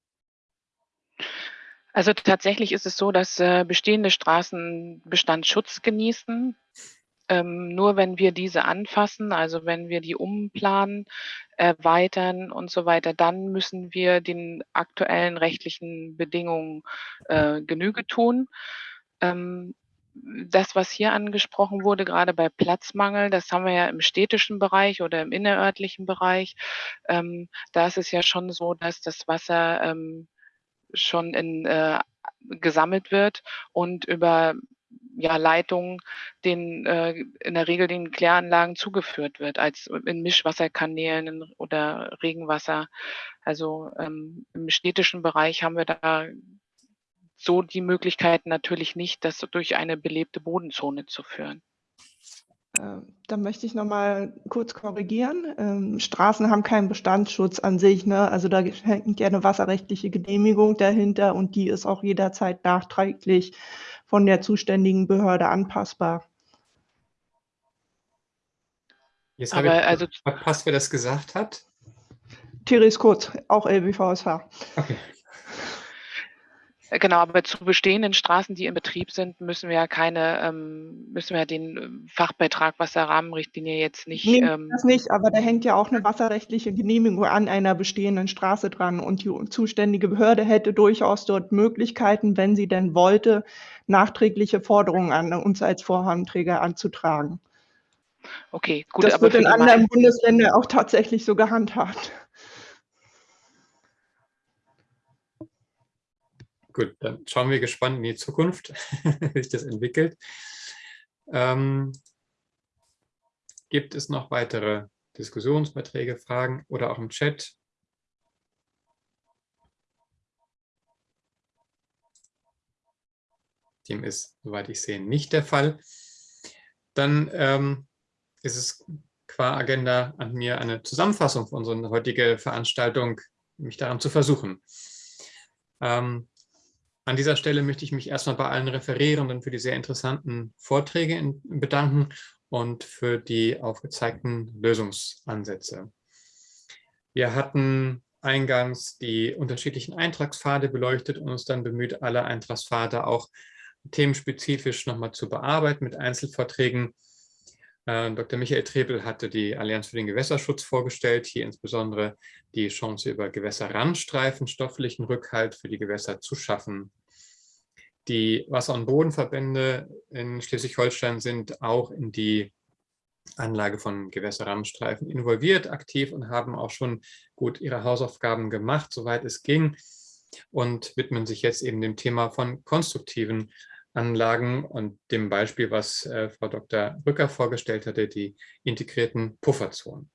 Also tatsächlich ist es so, dass äh, bestehende Straßen Bestandsschutz genießen. Ähm, nur wenn wir diese anfassen, also wenn wir die umplanen, erweitern und so weiter, dann müssen wir den aktuellen rechtlichen Bedingungen äh, Genüge tun. Ähm, das, was hier angesprochen wurde, gerade bei Platzmangel, das haben wir ja im städtischen Bereich oder im innerörtlichen Bereich. Ähm, da ist es ja schon so, dass das Wasser ähm, schon in, äh, gesammelt wird und über ja, Leitungen den, äh, in der Regel den Kläranlagen zugeführt wird, als in Mischwasserkanälen oder Regenwasser. Also ähm, im städtischen Bereich haben wir da so die Möglichkeiten natürlich nicht, das durch eine belebte Bodenzone zu führen. Da möchte ich noch mal kurz korrigieren. Ähm, Straßen haben keinen Bestandsschutz an sich. Ne? Also da hängt ja eine wasserrechtliche Genehmigung dahinter und die ist auch jederzeit nachträglich von der zuständigen Behörde anpassbar. Jetzt habe Aber ich also verpasst, wer das gesagt hat. Therese Kurz, auch LBVSH. Okay. Genau, aber zu bestehenden Straßen, die in Betrieb sind, müssen wir ja keine, ähm, müssen wir den ähm, Fachbeitrag Wasserrahmenrichtlinie jetzt nicht. Nee, ähm, das nicht, aber da hängt ja auch eine wasserrechtliche Genehmigung an einer bestehenden Straße dran und die zuständige Behörde hätte durchaus dort Möglichkeiten, wenn sie denn wollte, nachträgliche Forderungen an uns als Vorhabenträger anzutragen. Okay, gut. Das aber wird in anderen Bundesländern auch tatsächlich so gehandhabt. Gut, dann schauen wir gespannt in die Zukunft, wie sich das entwickelt. Ähm, gibt es noch weitere Diskussionsbeiträge, Fragen oder auch im Chat? Dem ist, soweit ich sehe, nicht der Fall. Dann ähm, ist es qua Agenda an mir eine Zusammenfassung für unsere heutige Veranstaltung, mich daran zu versuchen. Ähm, an dieser Stelle möchte ich mich erstmal bei allen Referierenden für die sehr interessanten Vorträge bedanken und für die aufgezeigten Lösungsansätze. Wir hatten eingangs die unterschiedlichen Eintragspfade beleuchtet und uns dann bemüht, alle Eintragspfade auch themenspezifisch nochmal zu bearbeiten mit Einzelvorträgen. Äh, Dr. Michael Trebel hatte die Allianz für den Gewässerschutz vorgestellt, hier insbesondere die Chance über Gewässerrandstreifen, stofflichen Rückhalt für die Gewässer zu schaffen. Die Wasser- und Bodenverbände in Schleswig-Holstein sind auch in die Anlage von Gewässerrandstreifen involviert, aktiv und haben auch schon gut ihre Hausaufgaben gemacht, soweit es ging und widmen sich jetzt eben dem Thema von konstruktiven Anlagen und dem Beispiel, was äh, Frau Dr. Rücker vorgestellt hatte, die integrierten Pufferzonen.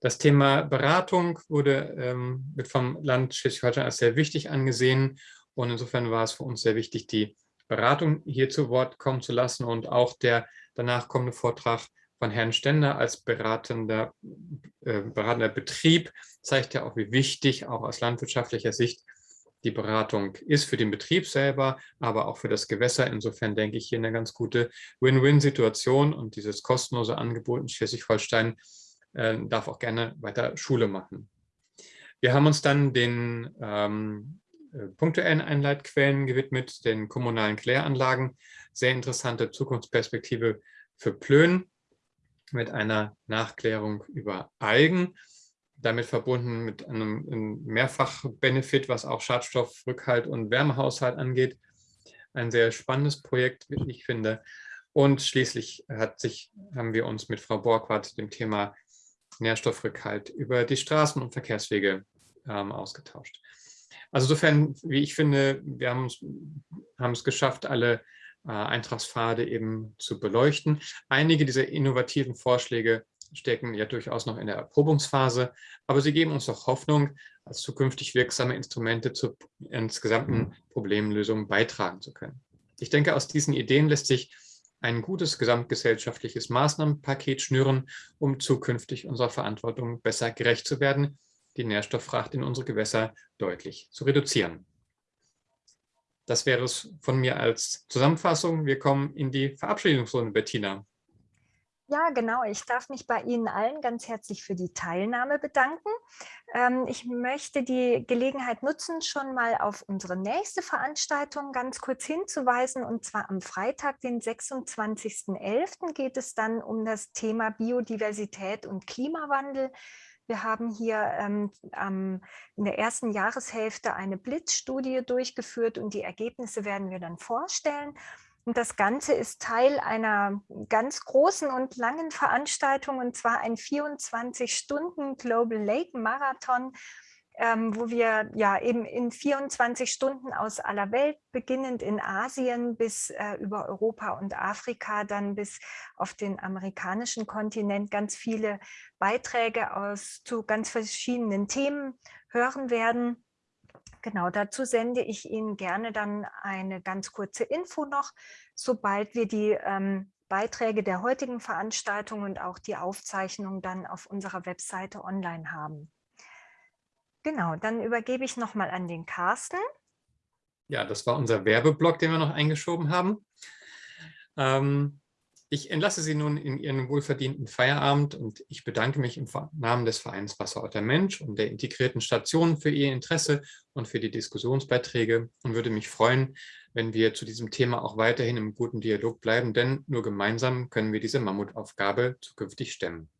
Das Thema Beratung wurde ähm, wird vom Land Schleswig-Holstein als sehr wichtig angesehen und insofern war es für uns sehr wichtig, die Beratung hier zu Wort kommen zu lassen und auch der danach kommende Vortrag von Herrn Stender als beratender, äh, beratender Betrieb zeigt ja auch, wie wichtig auch aus landwirtschaftlicher Sicht die Beratung ist für den Betrieb selber, aber auch für das Gewässer. Insofern denke ich hier eine ganz gute Win-Win-Situation und dieses kostenlose Angebot in Schleswig-Holstein äh, darf auch gerne weiter Schule machen. Wir haben uns dann den ähm, äh, punktuellen Einleitquellen gewidmet, den kommunalen Kläranlagen. Sehr interessante Zukunftsperspektive für Plön mit einer Nachklärung über Algen damit verbunden mit einem, einem Mehrfach-Benefit, was auch Schadstoffrückhalt und Wärmehaushalt angeht. Ein sehr spannendes Projekt, wie ich finde. Und schließlich hat sich, haben wir uns mit Frau Borgwart dem Thema Nährstoffrückhalt über die Straßen- und Verkehrswege ähm, ausgetauscht. Also insofern, wie ich finde, wir haben es, geschafft, alle äh, Eintragspfade eben zu beleuchten. Einige dieser innovativen Vorschläge stecken ja durchaus noch in der Erprobungsphase, aber sie geben uns auch Hoffnung, als zukünftig wirksame Instrumente zur insgesamten Problemlösung beitragen zu können. Ich denke, aus diesen Ideen lässt sich ein gutes gesamtgesellschaftliches Maßnahmenpaket schnüren, um zukünftig unserer Verantwortung besser gerecht zu werden, die Nährstofffracht in unsere Gewässer deutlich zu reduzieren. Das wäre es von mir als Zusammenfassung. Wir kommen in die Verabschiedungsrunde, Bettina. Ja, genau. Ich darf mich bei Ihnen allen ganz herzlich für die Teilnahme bedanken. Ähm, ich möchte die Gelegenheit nutzen, schon mal auf unsere nächste Veranstaltung ganz kurz hinzuweisen. Und zwar am Freitag, den 26.11. geht es dann um das Thema Biodiversität und Klimawandel. Wir haben hier ähm, ähm, in der ersten Jahreshälfte eine Blitzstudie durchgeführt und die Ergebnisse werden wir dann vorstellen. Und das Ganze ist Teil einer ganz großen und langen Veranstaltung, und zwar ein 24-Stunden Global Lake Marathon, ähm, wo wir ja eben in 24 Stunden aus aller Welt, beginnend in Asien bis äh, über Europa und Afrika, dann bis auf den amerikanischen Kontinent, ganz viele Beiträge aus zu ganz verschiedenen Themen hören werden. Genau, dazu sende ich Ihnen gerne dann eine ganz kurze Info noch, sobald wir die ähm, Beiträge der heutigen Veranstaltung und auch die Aufzeichnung dann auf unserer Webseite online haben. Genau, dann übergebe ich nochmal an den Carsten. Ja, das war unser Werbeblock, den wir noch eingeschoben haben. Ähm, Ich entlasse Sie nun in Ihren wohlverdienten Feierabend und ich bedanke mich im Namen des Vereins Wasserorter Mensch und der integrierten Station für Ihr Interesse und für die Diskussionsbeiträge und würde mich freuen, wenn wir zu diesem Thema auch weiterhin im guten Dialog bleiben, denn nur gemeinsam können wir diese Mammutaufgabe zukünftig stemmen.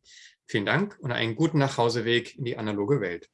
Vielen Dank und einen guten Nachhauseweg in die analoge Welt.